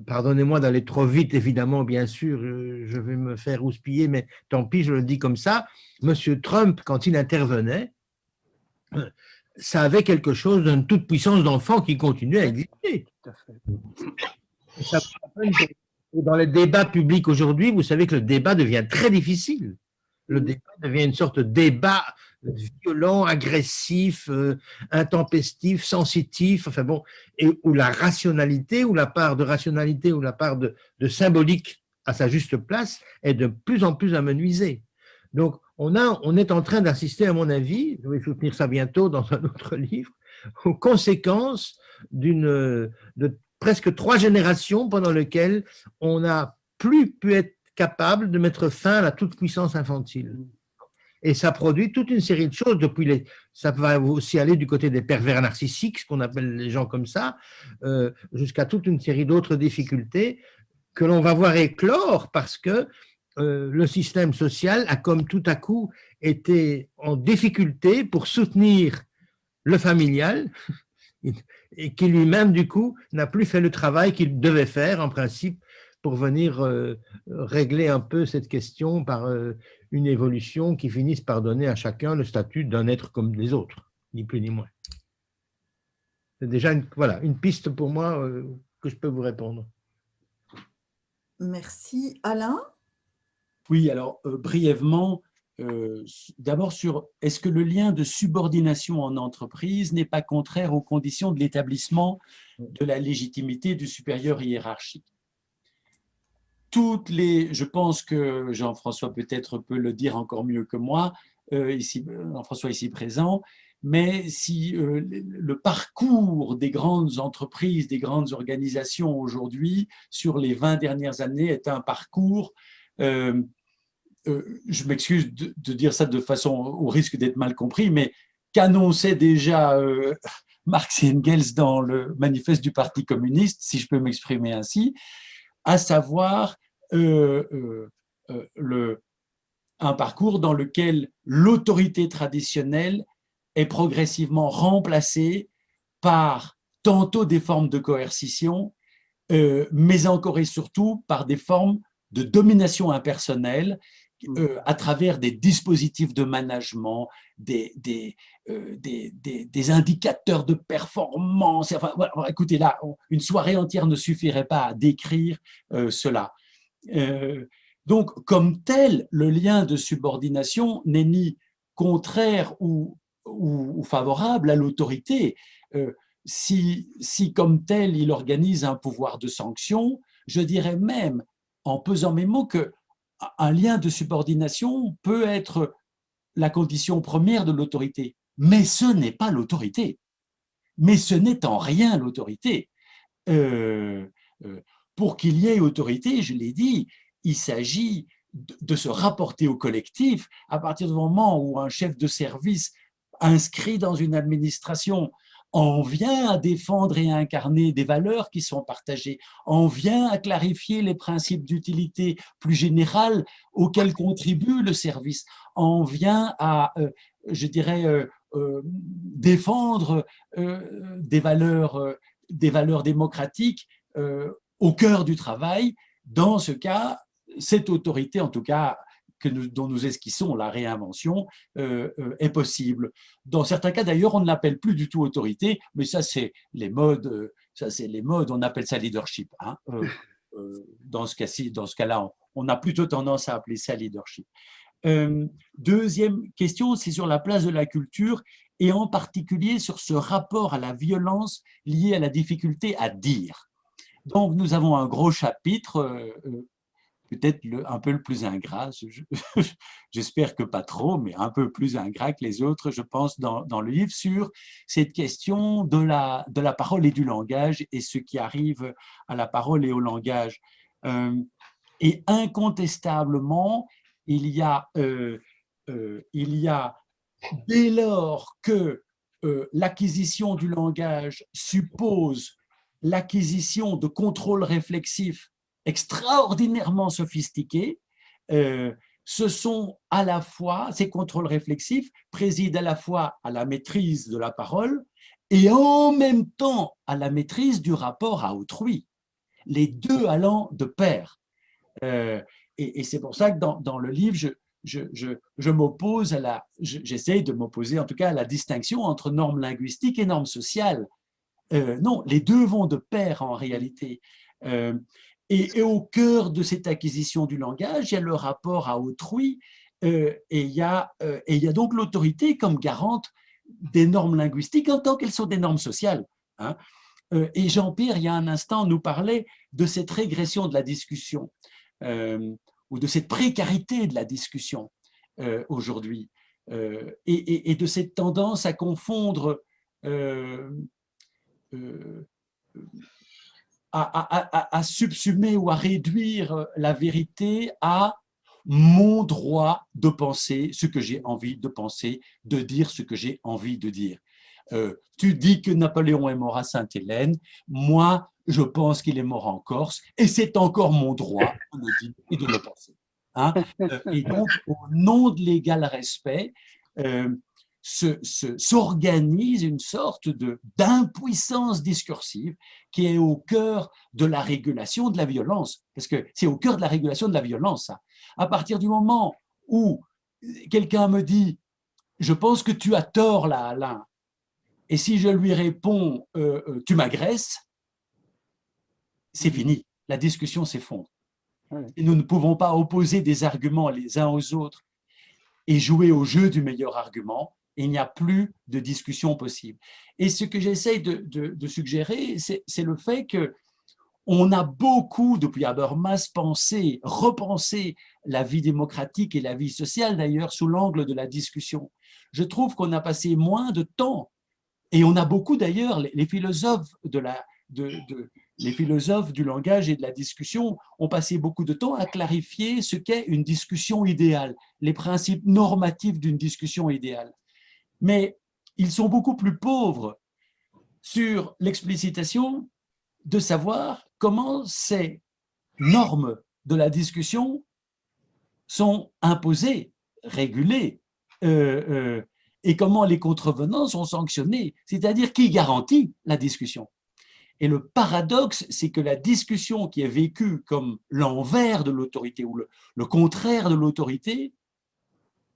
pardonnez-moi d'aller trop vite, évidemment, bien sûr, je vais me faire houspiller, mais tant pis, je le dis comme ça, M. Trump, quand il intervenait, ça avait quelque chose d'une toute puissance d'enfant qui continuait à exister. Dans les débats publics aujourd'hui, vous savez que le débat devient très difficile. Le débat devient une sorte de débat violent, agressif, euh, intempestif, sensitif, enfin bon, et où la rationalité, ou la part de rationalité, ou la part de, de symbolique à sa juste place est de plus en plus amenuisée. Donc, on, est en train d'assister, à mon avis, je vais soutenir ça bientôt dans un autre livre, aux conséquences d'une de presque trois générations pendant lesquelles on n'a plus pu être capable de mettre fin à la toute-puissance infantile. Et ça produit toute une série de choses, depuis les, ça va aussi aller du côté des pervers narcissiques, ce qu'on appelle les gens comme ça, euh, jusqu'à toute une série d'autres difficultés que l'on va voir éclore parce que euh, le système social a comme tout à coup été en difficulté pour soutenir le familial et qui lui-même, du coup, n'a plus fait le travail qu'il devait faire, en principe, pour venir euh, régler un peu cette question par euh, une évolution qui finisse par donner à chacun le statut d'un être comme les autres, ni plus ni moins. C'est déjà une, voilà, une piste pour moi que je peux vous répondre. Merci. Alain? Oui, alors euh, brièvement, euh, d'abord sur est-ce que le lien de subordination en entreprise n'est pas contraire aux conditions de l'établissement de la légitimité du supérieur hiérarchique? Toutes les, je pense que Jean-François peut-être peut le dire encore mieux que moi, euh, Jean-François ici présent, mais si le parcours des grandes entreprises, des grandes organisations aujourd'hui, sur les 20 dernières années, est un parcours, je m'excuse de, dire ça de façon au risque d'être mal compris, mais qu'annonçait déjà euh, Marx et Engels dans le manifeste du Parti communiste, si je peux m'exprimer ainsi, à savoir euh, euh, euh, le, un parcours dans lequel l'autorité traditionnelle est progressivement remplacée par tantôt des formes de coercition, mais encore et surtout par des formes de domination impersonnelle. Euh, à travers des dispositifs de management, des, des, euh, des, des- indicateurs de performance. Enfin, écoutez, là, une soirée entière ne suffirait pas à décrire euh, cela. Donc, comme tel, le lien de subordination n'est ni contraire ou, ou, ou favorable à l'autorité. Si, si, comme tel, il organise un pouvoir de sanction, je dirais même, en pesant mes mots, que un lien de subordination peut être la condition première de l'autorité, mais ce n'est pas l'autorité. Mais ce n'est en rien l'autorité. Euh, euh, pour qu'il y ait autorité, je l'ai dit, il s'agit de, de se rapporter au collectif à partir du moment où un chef de service inscrit dans une administration en vient à défendre et à incarner des valeurs qui sont partagées, en vient à clarifier les principes d'utilité plus générales auxquels contribue le service, en vient à, euh, je dirais, euh, euh, défendre des, valeurs, des valeurs démocratiques au cœur du travail. Dans ce cas, cette autorité, en tout cas, que nous, dont nous esquissons la réinvention euh, euh, est possible. Dans certains cas, d'ailleurs, on ne l'appelle plus du tout autorité, mais ça, c'est les modes, euh, ça, c'est les modes, on appelle ça leadership. Hein. Dans ce cas-ci, dans ce cas-là, on, on, a plutôt tendance à appeler ça leadership. Deuxième question, c'est sur la place de la culture et en particulier sur ce rapport à la violence liée à la difficulté à dire. Donc, nous avons un gros chapitre peut-être un peu le plus ingrat, j'espère que pas trop, mais un peu plus ingrat que les autres, je pense, dans, le livre, sur cette question de la, parole et du langage et ce qui arrive à la parole et au langage. Euh, et incontestablement, il y a, euh, euh, il y a dès lors que l'acquisition du langage suppose l'acquisition de contrôle réflexif extraordinairement sophistiqués. Euh, ce sont à la fois, ces contrôles réflexifs président à la fois à la maîtrise de la parole et en même temps à la maîtrise du rapport à autrui, les deux allant de pair. Euh, et, c'est pour ça que dans, le livre, je, m'oppose à la, j'essaye de m'opposer en tout cas à la distinction entre normes linguistiques et normes sociales. Euh, non, les deux vont de pair en réalité. Et, au cœur de cette acquisition du langage, il y a le rapport à autrui euh, et, il y a, euh, et il y a donc l'autorité comme garante des normes linguistiques en tant qu'elles sont des normes sociales. Hein. Euh, et Jean-Pierre, il y a un instant, nous parlait de cette régression de la discussion ou de cette précarité de la discussion aujourd'hui et, de cette tendance à confondre à, subsumer ou à réduire la vérité à mon droit de penser ce que j'ai envie de penser, de dire ce que j'ai envie de dire. Euh, tu dis que Napoléon est mort à Sainte-Hélène, moi je pense qu'il est mort en Corse, et c'est encore mon droit de le dire et de le penser. Hein et donc, au nom de l'égal respect, euh, s'organise une sorte d'impuissance discursive qui est au cœur de la régulation de la violence. Parce que c'est au cœur de la régulation de la violence, ça. À partir du moment où quelqu'un me dit « je pense que tu as tort là, Alain », et si je lui réponds euh, euh, tu m'agresses », c'est fini, la discussion s'effondre. Et nous ne pouvons pas opposer des arguments les uns aux autres et jouer au jeu du meilleur argument, il n'y a plus de discussion possible. Et ce que j'essaye de, suggérer, c'est le fait que on a beaucoup, depuis Habermas, pensé, repensé la vie démocratique et la vie sociale, d'ailleurs, sous l'angle de la discussion. Je trouve qu'on a passé moins de temps, et on a beaucoup d'ailleurs, les, philosophes de la, de, les philosophes du langage et de la discussion ont passé beaucoup de temps à clarifier ce qu'est une discussion idéale, les principes normatifs d'une discussion idéale mais ils sont beaucoup plus pauvres sur l'explicitation de savoir comment ces normes de la discussion sont imposées, régulées, euh, euh, et comment les contrevenants sont sanctionnés, c'est-à-dire qui garantit la discussion. Et le paradoxe, c'est que la discussion qui est vécue comme l'envers de l'autorité ou le, contraire de l'autorité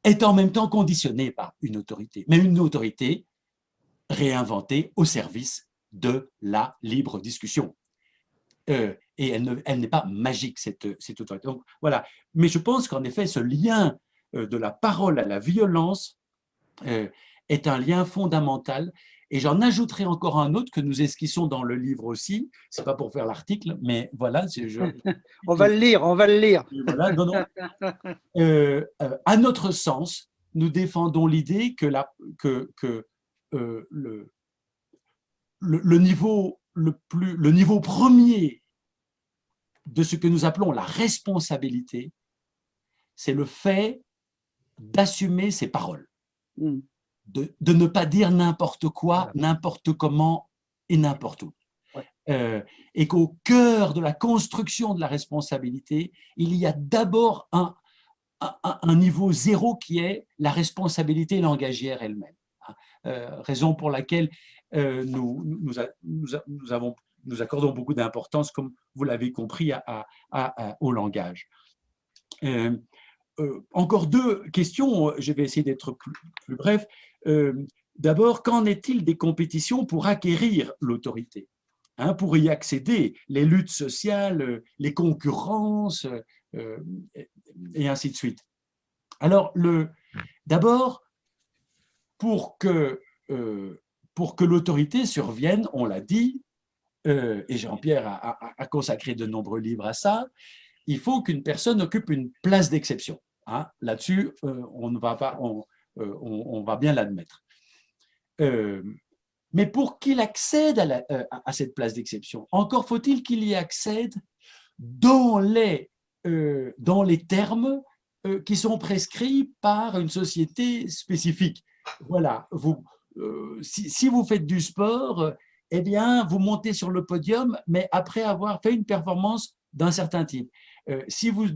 est en même temps conditionnée par une autorité, mais une autorité réinventée au service de la libre discussion. Euh, et elle n'est pas magique, cette, autorité. Voilà. Mais je pense qu'en effet, ce lien euh, de la parole à la violence euh, est un lien fondamental et j'en ajouterai encore un autre que nous esquissons dans le livre aussi. C'est pas pour faire l'article, mais voilà. Je, on va le lire, on va le lire. Euh, euh, à notre sens, nous défendons l'idée que, la, que, que euh, le, le, niveau, le, plus, le niveau premier de ce que nous appelons la responsabilité, c'est le fait d'assumer ses paroles. Hmm de, ne pas dire n'importe quoi, n'importe comment et n'importe où. Euh, et qu'au cœur de la construction de la responsabilité, il y a d'abord un, un, niveau zéro qui est la responsabilité langagière elle-même. Hein. Euh, raison pour laquelle euh, nous, nous, nous, avons, nous accordons beaucoup d'importance, comme vous l'avez compris, à, au langage. Encore deux questions, je vais essayer d'être plus, bref. Euh, d'abord, qu'en est-il des compétitions pour acquérir l'autorité hein, Pour y accéder, les luttes sociales, les concurrences, euh, et ainsi de suite? Alors, d'abord, euh, pour que l'autorité survienne, on l'a dit, et Jean-Pierre a, consacré de nombreux livres à ça, il faut qu'une personne occupe une place d'exception. Hein. Là-dessus, on ne va pas, euh, on, va bien l'admettre. Euh, mais pour qu'il accède euh, à, cette place d'exception, encore faut-il qu'il y accède dans les, termes qui sont prescrits par une société spécifique. Voilà, vous, si, vous faites du sport, eh bien, vous montez sur le podium, mais après avoir fait une performance d'un certain type. Euh, si vous,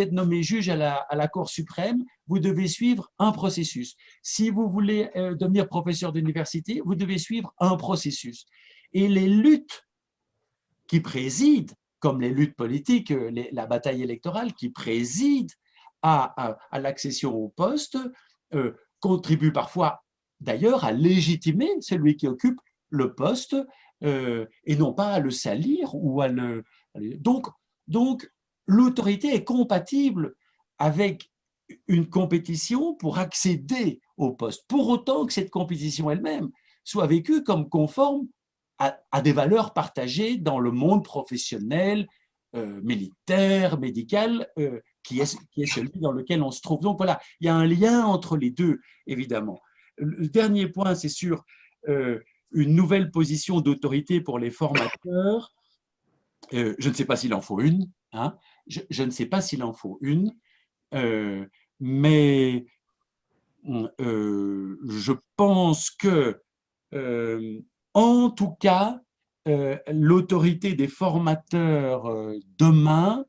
êtes nommé juge à la, Cour suprême, vous devez suivre un processus. Si vous voulez euh, devenir professeur d'université, vous devez suivre un processus. Et les luttes qui président, comme les luttes politiques, euh, la bataille électorale qui préside à, l'accession au poste, contribuent parfois d'ailleurs à légitimer celui qui occupe le poste et non pas à le salir ou à le... Donc, donc l'autorité est compatible avec une compétition pour accéder au poste, pour autant que cette compétition elle-même soit vécue comme conforme à, des valeurs partagées dans le monde professionnel, euh, militaire, médical, euh, qui, est, celui dans lequel on se trouve. Donc voilà, il y a un lien entre les deux, évidemment. Le dernier point, c'est sur euh, une nouvelle position d'autorité pour les formateurs. je ne sais pas s'il en faut une, hein, je, ne sais pas s'il en faut une, euh, mais euh, je pense que, euh, en tout cas, l'autorité des formateurs demain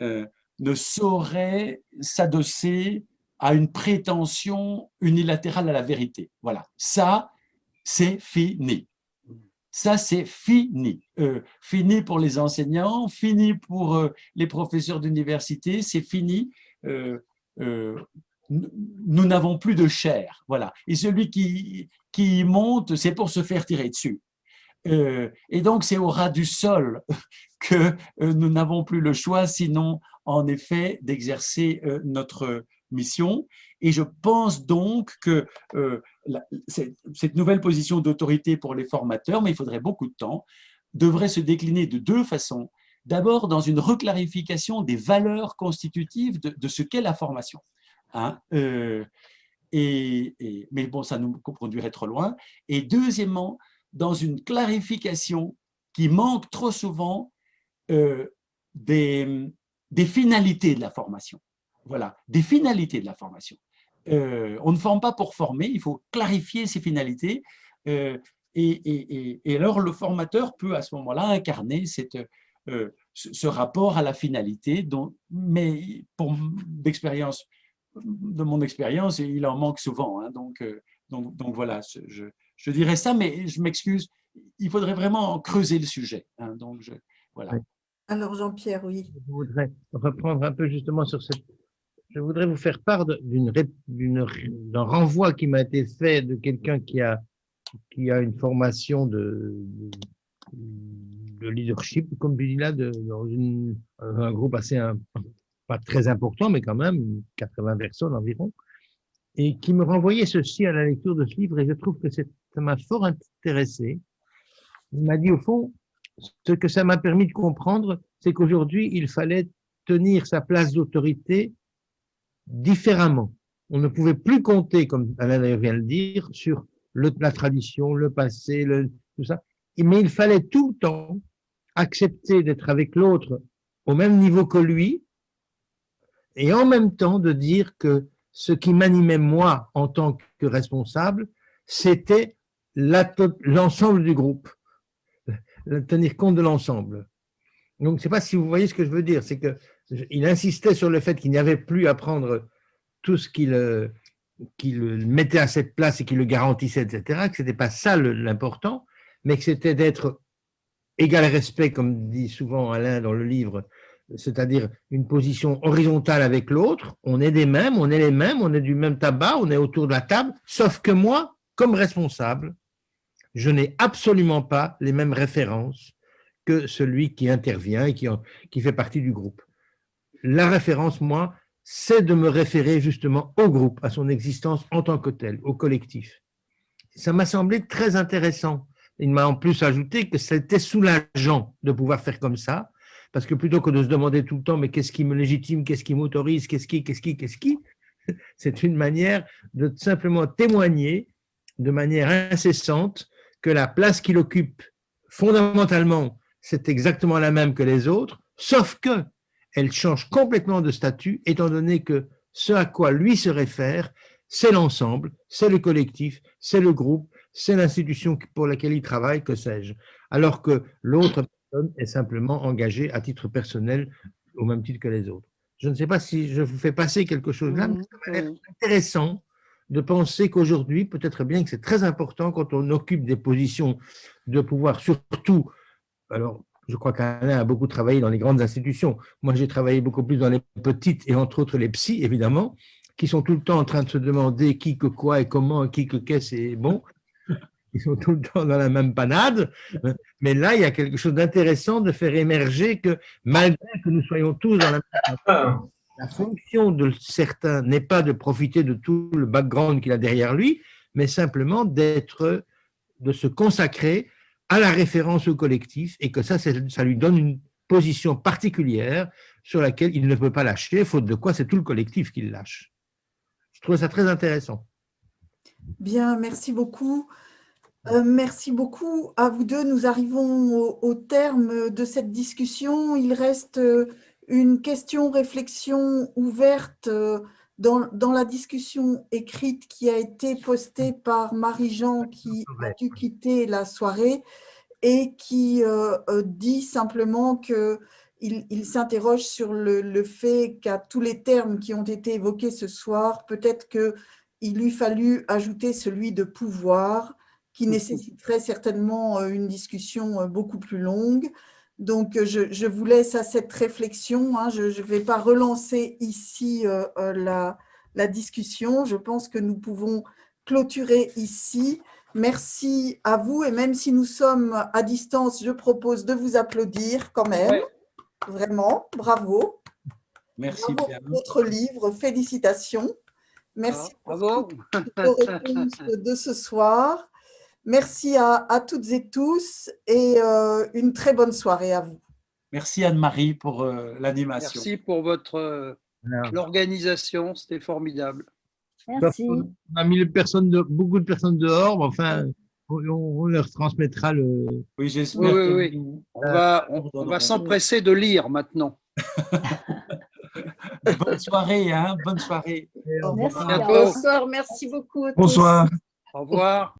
ne saurait s'adosser à une prétention unilatérale à la vérité. Voilà, ça, c'est fini. Ça, c'est fini. Euh, fini pour les enseignants, fini pour euh, les professeurs d'université, c'est fini. Euh, nous n'avons plus de chair. Voilà. Et celui qui, qui monte, c'est pour se faire tirer dessus. et donc, c'est au ras du sol que nous n'avons plus le choix, sinon, en effet, d'exercer notre mission. Et je pense donc que euh, cette nouvelle position d'autorité pour les formateurs, mais il faudrait beaucoup de temps, devrait se décliner de deux façons. D'abord, dans une reclarification des valeurs constitutives de, ce qu'est la formation. Hein, euh, et, mais bon, ça nous conduirait trop loin. Et deuxièmement, dans une clarification qui manque trop souvent euh, des, des finalités de la formation. Voilà, des finalités de la formation. Euh, on ne forme pas pour former, il faut clarifier ses finalités. Euh, et, alors, le formateur peut à ce moment-là incarner cette, euh, ce rapport à la finalité, dont, mais pour d'expérience, de mon expérience, il en manque souvent. Hein, donc, donc, voilà, je, dirais ça, mais je m'excuse, il faudrait vraiment creuser le sujet. hein. donc, voilà. Alors Jean-Pierre, oui. Je voudrais reprendre un peu justement sur cette. Je voudrais vous faire part d'un renvoi qui m'a été fait de quelqu'un qui a qui a une formation de, de, de leadership, comme tu dis là, de, dans une- un groupe assez un- pas très important, mais quand même 80 personnes environ, et qui me renvoyait ceci à la lecture de ce livre, et je trouve que ça m'a fort intéressé. Il m'a dit au fond, ce que ça m'a permis de comprendre, c'est qu'aujourd'hui, il fallait tenir sa place d'autorité différemment. On ne pouvait plus compter, comme Alain vient de le dire, sur la tradition, le passé, tout ça. Mais il fallait tout le temps accepter d'être avec l'autre au même niveau que lui et en même temps de dire que ce qui m'animait moi en tant que responsable, c'était l'ensemble du groupe tenir compte de l'ensemble. Donc, je ne sais pas si vous voyez ce que je veux dire, c'est que je- il insistait sur le fait qu'il n'y avait plus à prendre tout ce qui le, qui le mettait à cette place et qui le garantissait, etc., que ce n'était pas ça l'important, mais que c'était d'être égal respect, comme dit souvent Alain dans le livre, c'est-à-dire une position horizontale avec l'autre, on est des mêmes, on est les mêmes, on est du même tabac, on est autour de la table, sauf que moi, comme responsable, je n'ai absolument pas les mêmes références que celui qui intervient et qui, fait partie du groupe. La référence, moi, c'est de me référer justement au groupe, à son existence en tant que tel, au collectif. Ça m'a semblé très intéressant. Il m'a en plus ajouté que c'était soulageant de pouvoir faire comme ça, parce que plutôt que de se demander tout le temps, mais qu'est-ce qui me légitime, qu'est-ce qui m'autorise, qu'est-ce qui, qu'est-ce qui, qu'est-ce qui, c'est une manière de simplement témoigner de manière incessante que la place qu'il occupe, fondamentalement, c'est exactement la même que les autres, sauf que elle change complètement de statut, étant donné que ce à quoi lui se réfère, c'est l'ensemble, c'est le collectif, c'est le groupe, c'est l'institution pour laquelle il travaille, que sais-je. Alors que l'autre personne est simplement engagée à titre personnel au même titre que les autres. Je ne sais pas si je vous fais passer quelque chose là, mais ça m'a l'air intéressant de penser qu'aujourd'hui, peut-être bien que c'est très important quand on occupe des positions de pouvoir, surtout, alors je crois qu'Alain a beaucoup travaillé dans les grandes institutions, moi j'ai travaillé beaucoup plus dans les petites et entre autres les psys, évidemment, qui sont tout le temps en train de se demander qui que quoi et comment, qui que qu'est-ce et bon, ils sont tout le temps dans la même panade, mais là il y a quelque chose d'intéressant de faire émerger que malgré que nous soyons tous dans la même panade, la fonction de certains n'est pas de profiter de tout le background qu'il a derrière lui, mais simplement d'être, de se consacrer à la référence au collectif et que ça, ça lui donne une position particulière sur laquelle il ne peut pas lâcher, faute de quoi c'est tout le collectif qui lâche. Je trouve ça très intéressant. Bien, merci beaucoup. Euh, merci beaucoup à vous deux. Nous arrivons au, au terme de cette discussion. Il reste une question-réflexion ouverte euh, dans, dans la discussion écrite qui a été postée par Marie-Jean qui a dû quitter la soirée et qui euh, euh, dit simplement que il, il s'interroge sur le, le fait qu'à tous les termes qui ont été évoqués ce soir, peut-être qu'il lui fallu ajouter celui de pouvoir, qui nécessiterait certainement une discussion beaucoup plus longue. Donc, euh, je, je vous laisse à cette réflexion. hein. Je ne vais pas relancer ici euh, euh, la, la discussion. Je pense que nous pouvons clôturer ici. Merci à vous. Et même si nous sommes à distance, je propose de vous applaudir quand même. Ouais. Vraiment, bravo. Merci Bravo bien. pour votre livre. Félicitations. Merci Ah, pour bravo. toutes vos réponses de ce soir. Merci à, à toutes et tous et euh, une très bonne soirée à vous. Merci Anne-Marie pour euh, l'animation. Merci pour votre euh, l'organisation, c'était formidable. Merci. On a mis les personnes de, beaucoup de personnes dehors, mais enfin, on, on leur transmettra le. Oui, j'espère oui, que oui. nous- On va, on, on va s'empresser de lire maintenant. Bonne soirée, hein, bonne soirée. Merci. bientôt. Bonsoir, merci beaucoup. à tous. Bonsoir. Au revoir.